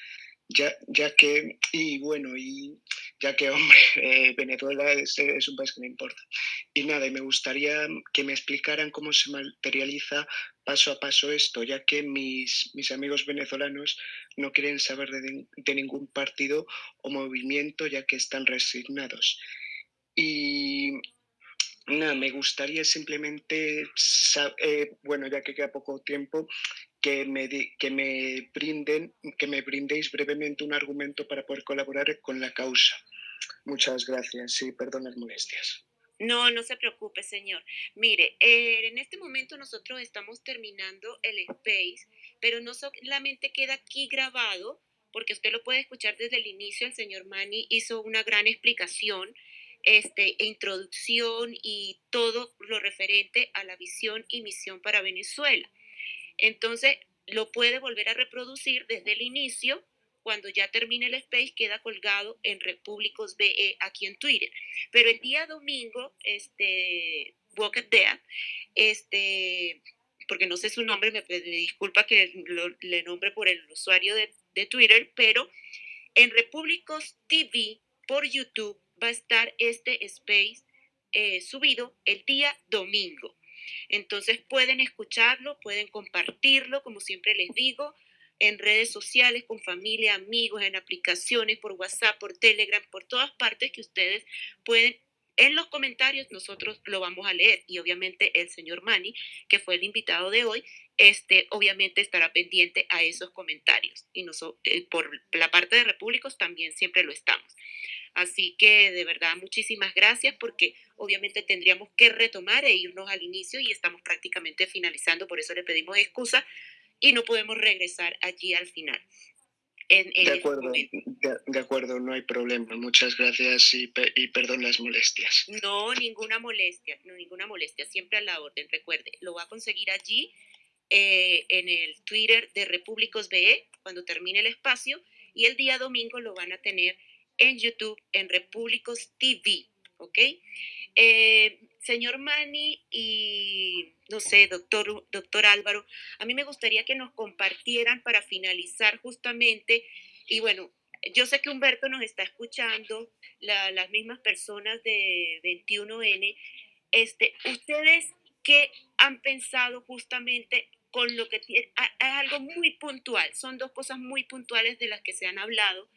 ya, ya que, y bueno, y ya que, (laughs) hombre, eh, Venezuela es, un país que me importa. Y nada, me gustaría que me explicaran cómo se materializa paso a paso esto, ya que mis, mis amigos venezolanos no quieren saber de, de ningún partido o movimiento, ya que están resignados. Y nada, me gustaría simplemente, eh, bueno, ya que queda poco tiempo, que me, que me brinden, que me brindéis brevemente un argumento para poder colaborar con la causa. Muchas gracias. Sí, perdón las molestias. No, no se preocupe, señor. Mire, eh, en este momento nosotros estamos terminando el space, pero no solamente queda aquí grabado, porque usted lo puede escuchar desde el inicio. El señor Mani hizo una gran explicación, este, introducción y todo lo referente a la visión y misión para Venezuela. Entonces, lo puede volver a reproducir desde el inicio. Cuando ya termine el space, queda colgado en Repúblicos BE aquí en Twitter. Pero el día domingo, este, Walk Dead, este, porque no sé su nombre, me, disculpa que le nombre por el usuario de, Twitter, pero en Repúblicos TV por YouTube va a estar este space eh, subido el día domingo. Entonces pueden escucharlo, pueden compartirlo, como siempre les digo, en redes sociales, con familia, amigos, en aplicaciones, por WhatsApp, por Telegram, por todas partes que ustedes pueden. En los comentarios nosotros lo vamos a leer y obviamente el señor Mani, que fue el invitado de hoy, este, obviamente estará pendiente a esos comentarios. Y nosotros, eh, por la parte de Repúblicos también siempre lo estamos. Así que de verdad muchísimas gracias porque obviamente tendríamos que retomar e irnos al inicio y estamos prácticamente finalizando, por eso le pedimos excusa y no podemos regresar allí al final. En, de, este acuerdo, de, acuerdo, no hay problema. Muchas gracias y, y, perdón las molestias. No, ninguna molestia, no, ninguna molestia. Siempre a la orden. Recuerde, lo va a conseguir allí eh, en el Twitter de Repúblicos BE cuando termine el espacio y el día domingo lo van a tener en YouTube en Repúblicos TV, ¿ok? Eh, señor Mani y, no sé, doctor, doctor Álvaro, a mí me gustaría que nos compartieran para finalizar justamente, y bueno, yo sé que Humberto nos está escuchando, las mismas personas de 21N, este, ustedes qué han pensado justamente con lo que tiene, es algo muy puntual, son dos cosas muy puntuales de las que se han hablado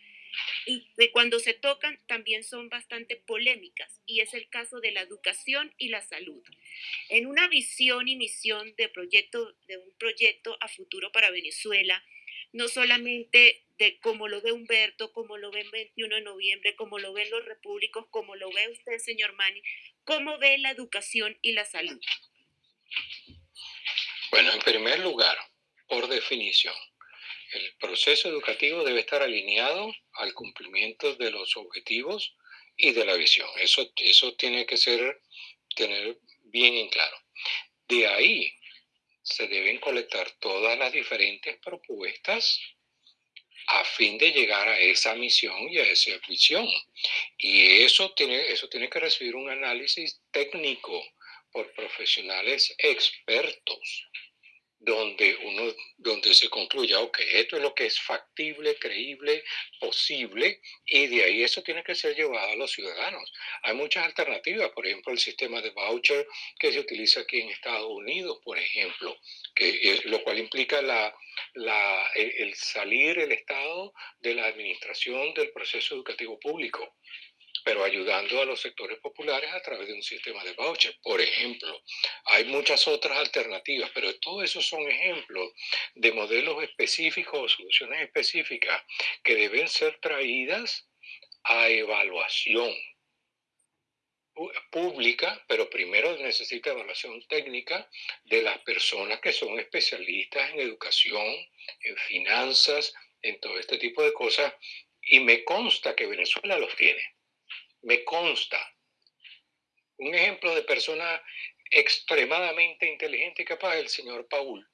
y de cuando se tocan también son bastante polémicas y es el caso de la educación y la salud. En una visión y misión de proyecto de un proyecto a futuro para Venezuela, no solamente de cómo lo ve Humberto, como lo ve el 21 de noviembre, como lo ven los repúblicos, como lo ve usted, señor Mani, cómo ve la educación y la salud. Bueno, en primer lugar, por definición, el proceso educativo debe estar alineado al cumplimiento de los objetivos y de la visión. Eso, eso tiene que ser, tener bien en claro. De ahí se deben colectar todas las diferentes propuestas a fin de llegar a esa misión y a esa visión. Y eso tiene, eso tiene que recibir un análisis técnico por profesionales expertos donde uno donde se concluya, ok, esto es lo que es factible, creíble, posible, y de ahí eso tiene que ser llevado a los ciudadanos. Hay muchas alternativas, por ejemplo, el sistema de voucher que se utiliza aquí en Estados Unidos, por ejemplo, que lo cual implica la, la, el salir el Estado de la administración del proceso educativo público pero ayudando a los sectores populares a través de un sistema de voucher. Por ejemplo, hay muchas otras alternativas, pero todos esos son ejemplos de modelos específicos o soluciones específicas que deben ser traídas a evaluación pública, pero primero necesita evaluación técnica de las personas que son especialistas en educación, en finanzas, en todo este tipo de cosas, y me consta que Venezuela los tiene me consta. Un ejemplo de persona extremadamente inteligente y capaz el señor Paul.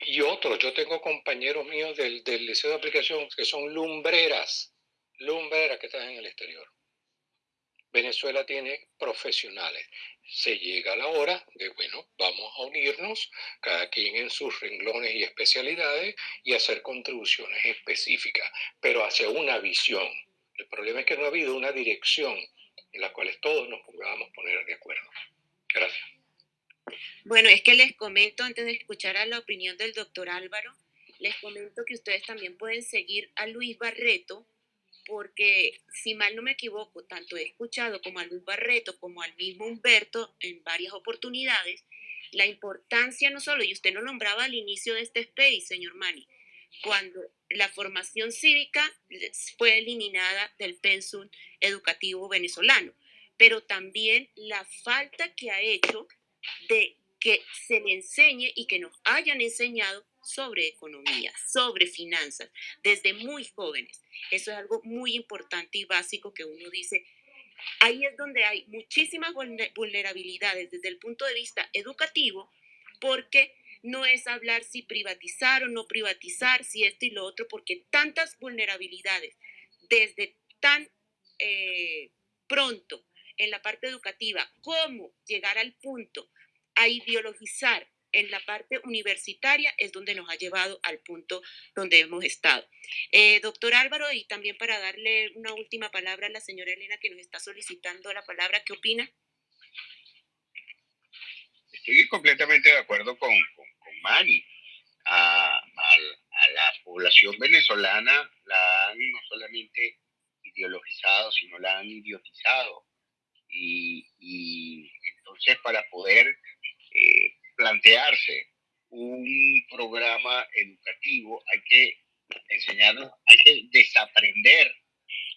Y otros, yo tengo compañeros míos del, del liceo de aplicación que son lumbreras, lumbreras que están en el exterior. Venezuela tiene profesionales. Se llega la hora de, bueno, vamos a unirnos, cada quien en sus renglones y especialidades, y hacer contribuciones específicas, pero hacia una visión. El problema es que no ha habido una dirección en la cual todos nos podamos poner de acuerdo. Gracias. Bueno, es que les comento, antes de escuchar a la opinión del doctor Álvaro, les comento que ustedes también pueden seguir a Luis Barreto porque si mal no me equivoco, tanto he escuchado como a Luis Barreto como al mismo Humberto en varias oportunidades, la importancia no solo, y usted lo nombraba al inicio de este space, señor Mani, cuando la formación cívica fue eliminada del pensum educativo venezolano, pero también la falta que ha hecho de que se le enseñe y que nos hayan enseñado sobre economía, sobre finanzas, desde muy jóvenes. Eso es algo muy importante y básico que uno dice. Ahí es donde hay muchísimas vulnerabilidades desde el punto de vista educativo, porque no es hablar si privatizar o no privatizar, si esto y lo otro, porque tantas vulnerabilidades desde tan eh, pronto en la parte educativa, como llegar al punto a ideologizar en la parte universitaria es donde nos ha llevado al punto donde hemos estado. Eh, doctor Álvaro, y también para darle una última palabra a la señora Elena que nos está solicitando la palabra, ¿qué opina? Estoy completamente de acuerdo con, con, Mani. A, la población venezolana la han no solamente ideologizado, sino la han idiotizado. Y, y entonces para poder eh, plantearse un programa educativo, hay que enseñarlos, hay que desaprender,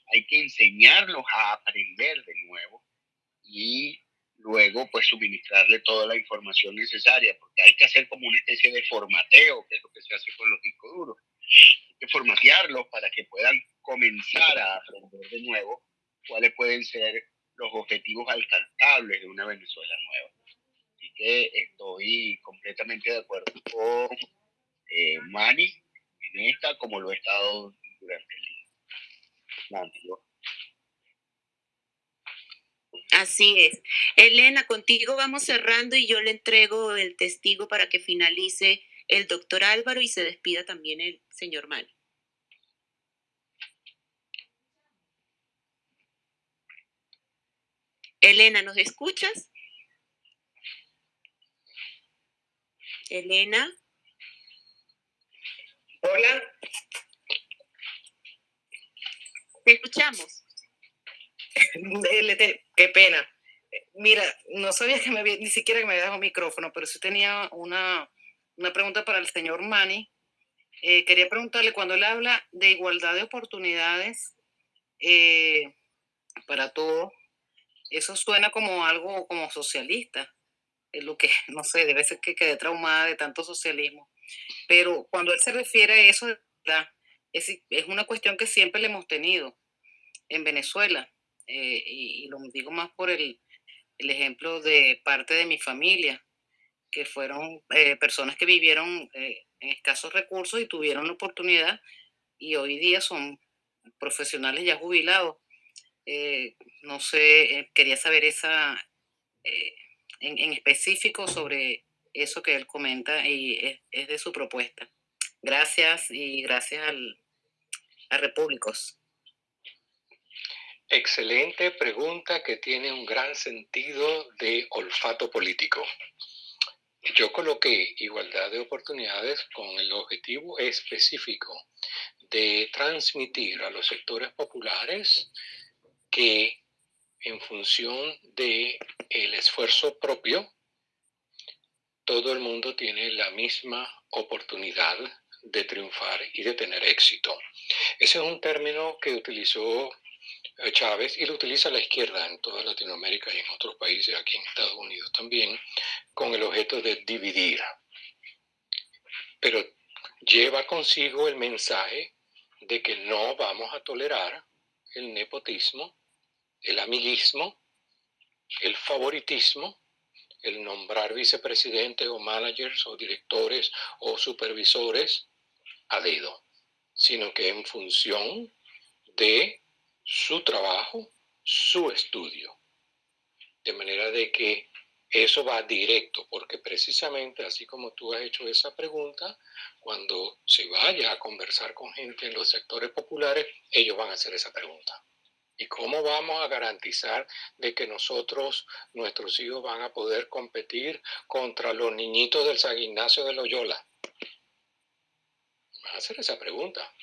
hay que enseñarlos a aprender de nuevo y luego pues suministrarle toda la información necesaria, porque hay que hacer como una especie de formateo, que es lo que se hace con los discos duros. Hay que formatearlos para que puedan comenzar a aprender de nuevo cuáles pueden ser los objetivos alcanzables de una Venezuela nueva. Estoy completamente de acuerdo con eh, Mani en esta, como lo he estado durante el día. Así es. Elena, contigo vamos cerrando y yo le entrego el testigo para que finalice el doctor Álvaro y se despida también el señor Mani. Elena, ¿nos escuchas? Elena. Hola. Te escuchamos. (laughs) Qué pena. Mira, no sabía que me había, ni siquiera que me había dado micrófono, pero sí tenía una, una pregunta para el señor Mani. Eh, quería preguntarle, cuando él habla de igualdad de oportunidades eh, para todos, eso suena como algo como socialista. Lo que, (laughs) no sé, debe ser que quedé traumada de tanto socialismo. Pero cuando él se refiere a eso, es, una cuestión que siempre le hemos tenido en Venezuela. Eh, y, lo digo más por el, el, ejemplo de parte de mi familia, que fueron eh, personas que vivieron eh, en escasos recursos y tuvieron la oportunidad y hoy día son profesionales ya jubilados no sé, quería saber esa, eh, en, específico sobre eso que él comenta y es, de su propuesta. Gracias y gracias al, a Repúblicos. Excelente pregunta que tiene un gran sentido de olfato político. Yo coloqué igualdad de oportunidades con el objetivo específico de transmitir a los sectores populares que en función de el esfuerzo propio, todo el mundo tiene la misma oportunidad de triunfar y de tener éxito. Ese es un término que utilizó eh, Chávez y lo utiliza la izquierda en toda Latinoamérica y en otros países, aquí en Estados Unidos también, con el objeto de dividir. Pero lleva consigo el mensaje de que no vamos a tolerar el nepotismo, el amiguismo, el favoritismo, el nombrar vicepresidentes o managers o directores o supervisores a dedo, sino que en función de su trabajo, su estudio. De manera de que eso va directo, porque precisamente así como tú has hecho esa pregunta, cuando se vaya a conversar con gente en los sectores populares, ellos van a hacer esa pregunta. ¿Y cómo vamos a garantizar de que nosotros, nuestros hijos, van a poder competir contra los niñitos del San Ignacio de Loyola? Van a hacer esa pregunta.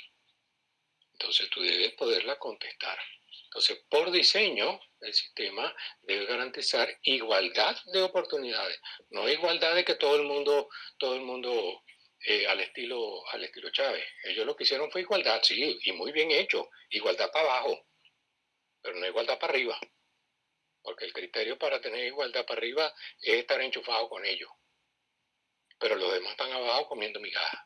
Entonces tú debes poderla contestar. Entonces, por diseño, el sistema debe garantizar igualdad de oportunidades, no igualdad de que todo el mundo, todo el mundo eh, al estilo, al estilo Chávez. Ellos lo que hicieron fue igualdad, sí, y muy bien hecho, igualdad para abajo pero no igualdad para arriba. Porque el criterio para tener igualdad para arriba es estar enchufado con ellos. Pero los demás están abajo comiendo migajas.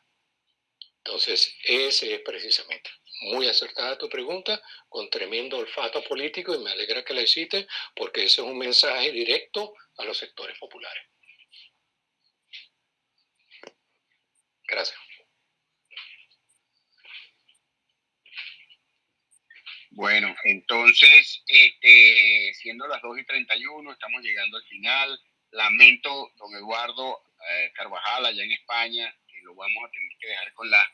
Entonces, ese es precisamente. Muy acertada tu pregunta, con tremendo olfato político, y me alegra que la hiciste, porque ese es un mensaje directo a los sectores populares. Gracias. Bueno, entonces, este, siendo las 2 y 31, estamos llegando al final. Lamento, don Eduardo eh, Carvajal, allá en España, que lo vamos a tener que dejar con la,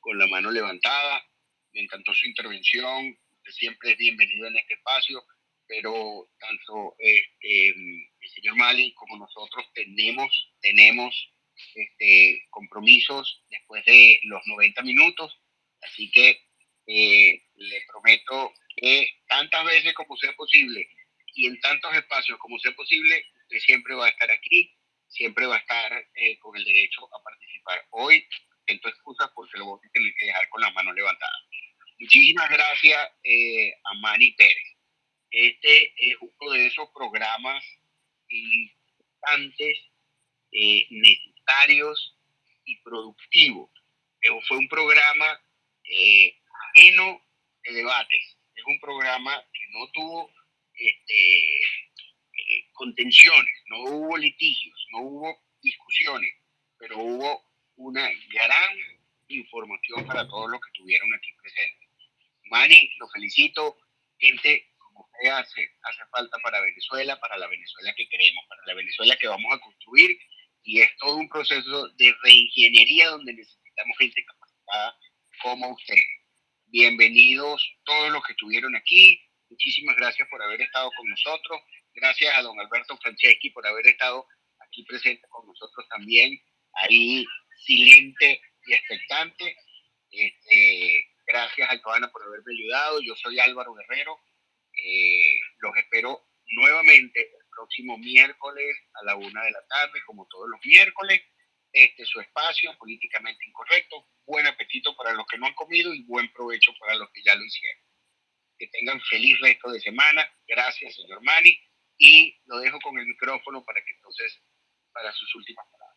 con la mano levantada. Me encantó su intervención. Siempre es bienvenido en este espacio, pero tanto este, el señor Mali como nosotros tenemos, tenemos este, compromisos después de los 90 minutos. Así que eh, le prometo que tantas veces como sea posible y en tantos espacios como sea posible, usted siempre va a estar aquí, siempre va a estar eh, con el derecho a participar. Hoy siento excusas porque lo voy a tener que dejar con las manos levantadas. Muchísimas gracias eh, a Manny Pérez. Este es uno de esos programas importantes, eh, necesarios y productivos. fue un programa eh, ajeno de debates. Es un programa que no tuvo este, eh, contenciones, no hubo litigios, no hubo discusiones, pero hubo una gran información para todos los que estuvieron aquí presentes. Mani, lo felicito. Gente como usted hace, hace falta para Venezuela, para la Venezuela que queremos, para la Venezuela que vamos a construir. Y es todo un proceso de reingeniería donde necesitamos gente capacitada como usted. Bienvenidos todos los que estuvieron aquí. Muchísimas gracias por haber estado con nosotros. Gracias a don Alberto Franceschi por haber estado aquí presente con nosotros también. Ahí silente y expectante. Este, gracias a Joana por haberme ayudado. Yo soy Álvaro Guerrero. Eh, los espero nuevamente el próximo miércoles a la una de la tarde, como todos los miércoles. Este es su espacio políticamente incorrecto. Buen apetito para los que no han comido y buen provecho para los que ya lo hicieron. Que tengan feliz resto de semana. Gracias, señor Mani. Y lo dejo con el micrófono para que entonces, para sus últimas palabras.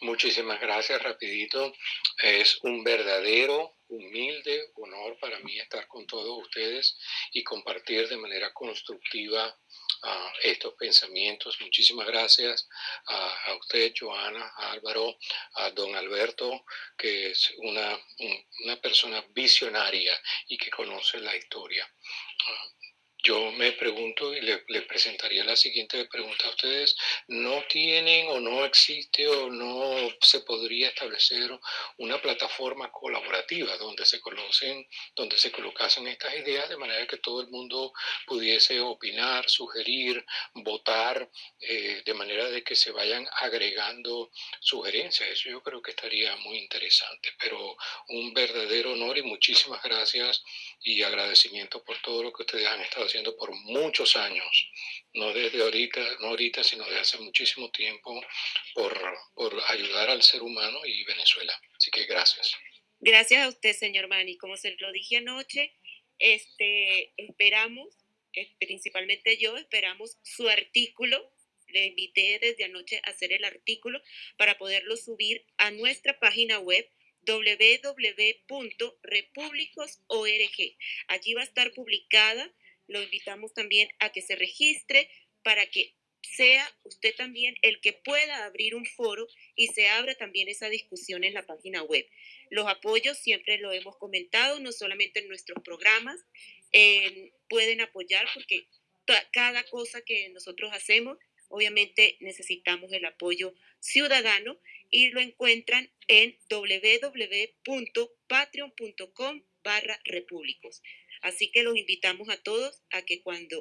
Muchísimas gracias, rapidito. Es un verdadero, humilde honor para mí estar con todos ustedes y compartir de manera constructiva uh, estos pensamientos. Muchísimas gracias a, usted, Joana, a Álvaro, a don Alberto, que es una, una persona visionaria y que conoce la historia. Uh, yo me pregunto y le, presentaría la siguiente pregunta a ustedes. ¿No tienen o no existe o no se podría establecer una plataforma colaborativa donde se conocen, donde se colocasen estas ideas de manera que todo el mundo pudiese opinar, sugerir, votar, eh, de manera de que se vayan agregando sugerencias? Eso yo creo que estaría muy interesante. Pero un verdadero honor y muchísimas gracias y agradecimiento por todo lo que ustedes han estado haciendo por muchos años, no desde ahorita, no ahorita, sino desde hace muchísimo tiempo, por, por ayudar al ser humano y Venezuela. Así que gracias. Gracias a usted, señor Mani. Como se lo dije anoche, este, esperamos, eh, principalmente yo, esperamos su artículo. Le invité desde anoche a hacer el artículo para poderlo subir a nuestra página web www.republicos.org. Allí va a estar publicada. Lo invitamos también a que se registre para que sea usted también el que pueda abrir un foro y se abra también esa discusión en la página web. Los apoyos siempre lo hemos comentado, no solamente en nuestros programas, pueden apoyar porque cada cosa que nosotros hacemos, obviamente necesitamos el apoyo ciudadano y lo encuentran en www.patreon.com barra repúblicos. Así que los invitamos a todos a que cuando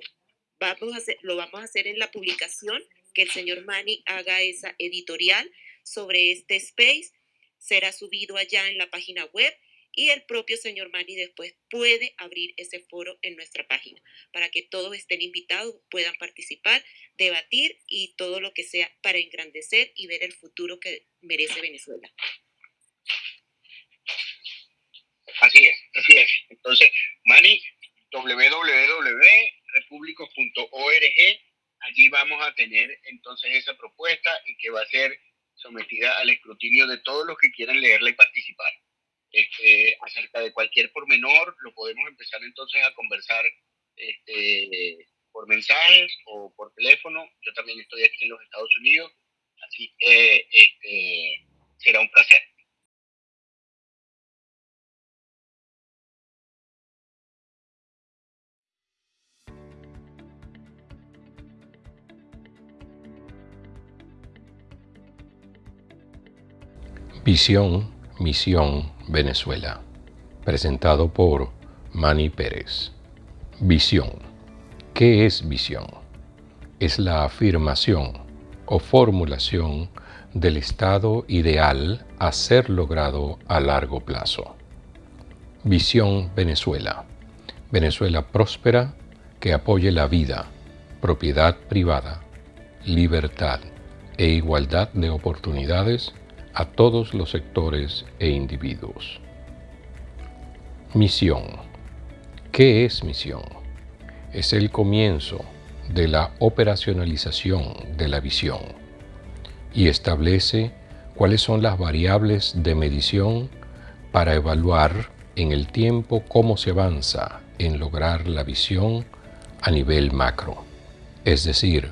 vamos a hacer, lo vamos a hacer en la publicación, que el señor Mani haga esa editorial sobre este space, será subido allá en la página web y el propio señor Mani después puede abrir ese foro en nuestra página para que todos estén invitados, puedan participar, debatir y todo lo que sea para engrandecer y ver el futuro que merece Venezuela. Así es, así es. Entonces, Mani, www.republicos.org, allí vamos a tener entonces esa propuesta y que va a ser sometida al escrutinio de todos los que quieran leerla y participar. Este, acerca de cualquier pormenor, lo podemos empezar entonces a conversar este, por mensajes o por teléfono. Yo también estoy aquí en los Estados Unidos, así que este, será un placer. Visión, misión, Venezuela. Presentado por Manny Pérez. Visión. ¿Qué es visión? Es la afirmación o formulación del estado ideal a ser logrado a largo plazo. Visión Venezuela. Venezuela próspera que apoye la vida, propiedad privada, libertad e igualdad de oportunidades a todos los sectores e individuos. Misión. ¿Qué es misión? Es el comienzo, de la operacionalización de la visión y establece cuáles son las variables de medición para evaluar en el tiempo cómo se avanza en lograr la visión a nivel macro. Es decir,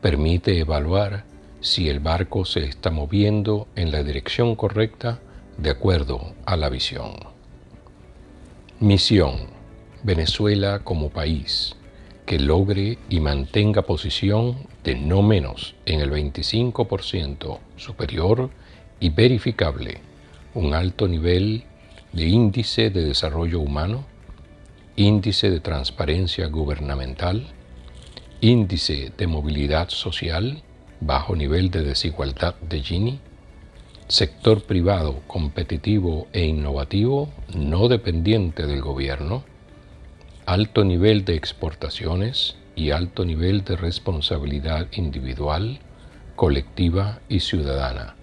permite evaluar si el barco se está moviendo en la dirección correcta de acuerdo a la visión. Misión. Venezuela como país que logre y mantenga posición de no menos en el 25% superior y verificable un alto nivel de índice de desarrollo humano, índice de transparencia gubernamental, índice de movilidad social, bajo nivel de desigualdad de Gini, sector privado competitivo e innovativo no dependiente del gobierno, alto nivel de exportaciones y alto nivel de responsabilidad individual, colectiva y ciudadana,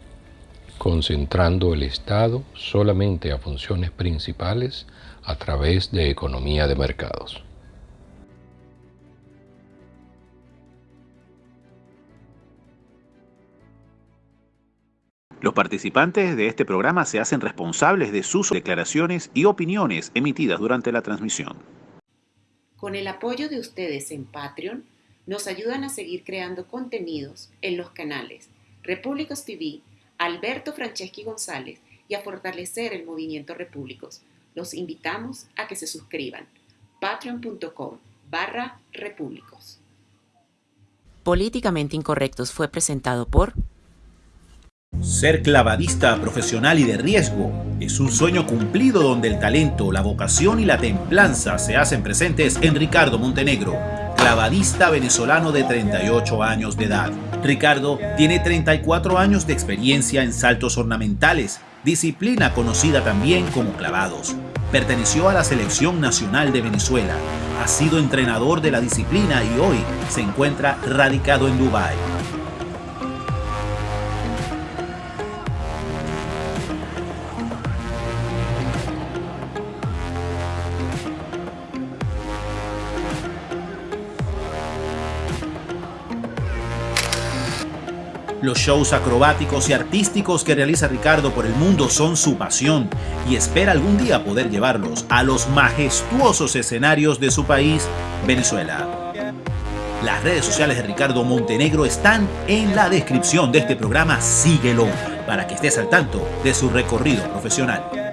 concentrando el Estado solamente a funciones principales a través de economía de mercados. Los participantes de este programa se hacen responsables de sus declaraciones y opiniones emitidas durante la transmisión. Con el apoyo de ustedes en Patreon, nos ayudan a seguir creando contenidos en los canales Repúblicos TV, Alberto Franceschi González y a fortalecer el movimiento Repúblicos. Los invitamos a que se suscriban. patreon.com barra repúblicos. Políticamente Incorrectos fue presentado por ser clavadista profesional y de riesgo es un sueño cumplido donde el talento, la vocación y la templanza se hacen presentes en Ricardo Montenegro, clavadista venezolano de 38 años de edad. Ricardo tiene 34 años de experiencia en saltos ornamentales, disciplina conocida también como clavados. Perteneció a la Selección Nacional de Venezuela, ha sido entrenador de la disciplina y hoy se encuentra radicado en Dubái. Los shows acrobáticos y artísticos que realiza Ricardo por el mundo son su pasión y espera algún día poder llevarlos a los majestuosos escenarios de su país, Venezuela. Las redes sociales de Ricardo Montenegro están en la descripción de este programa. Síguelo para que estés al tanto de su recorrido profesional.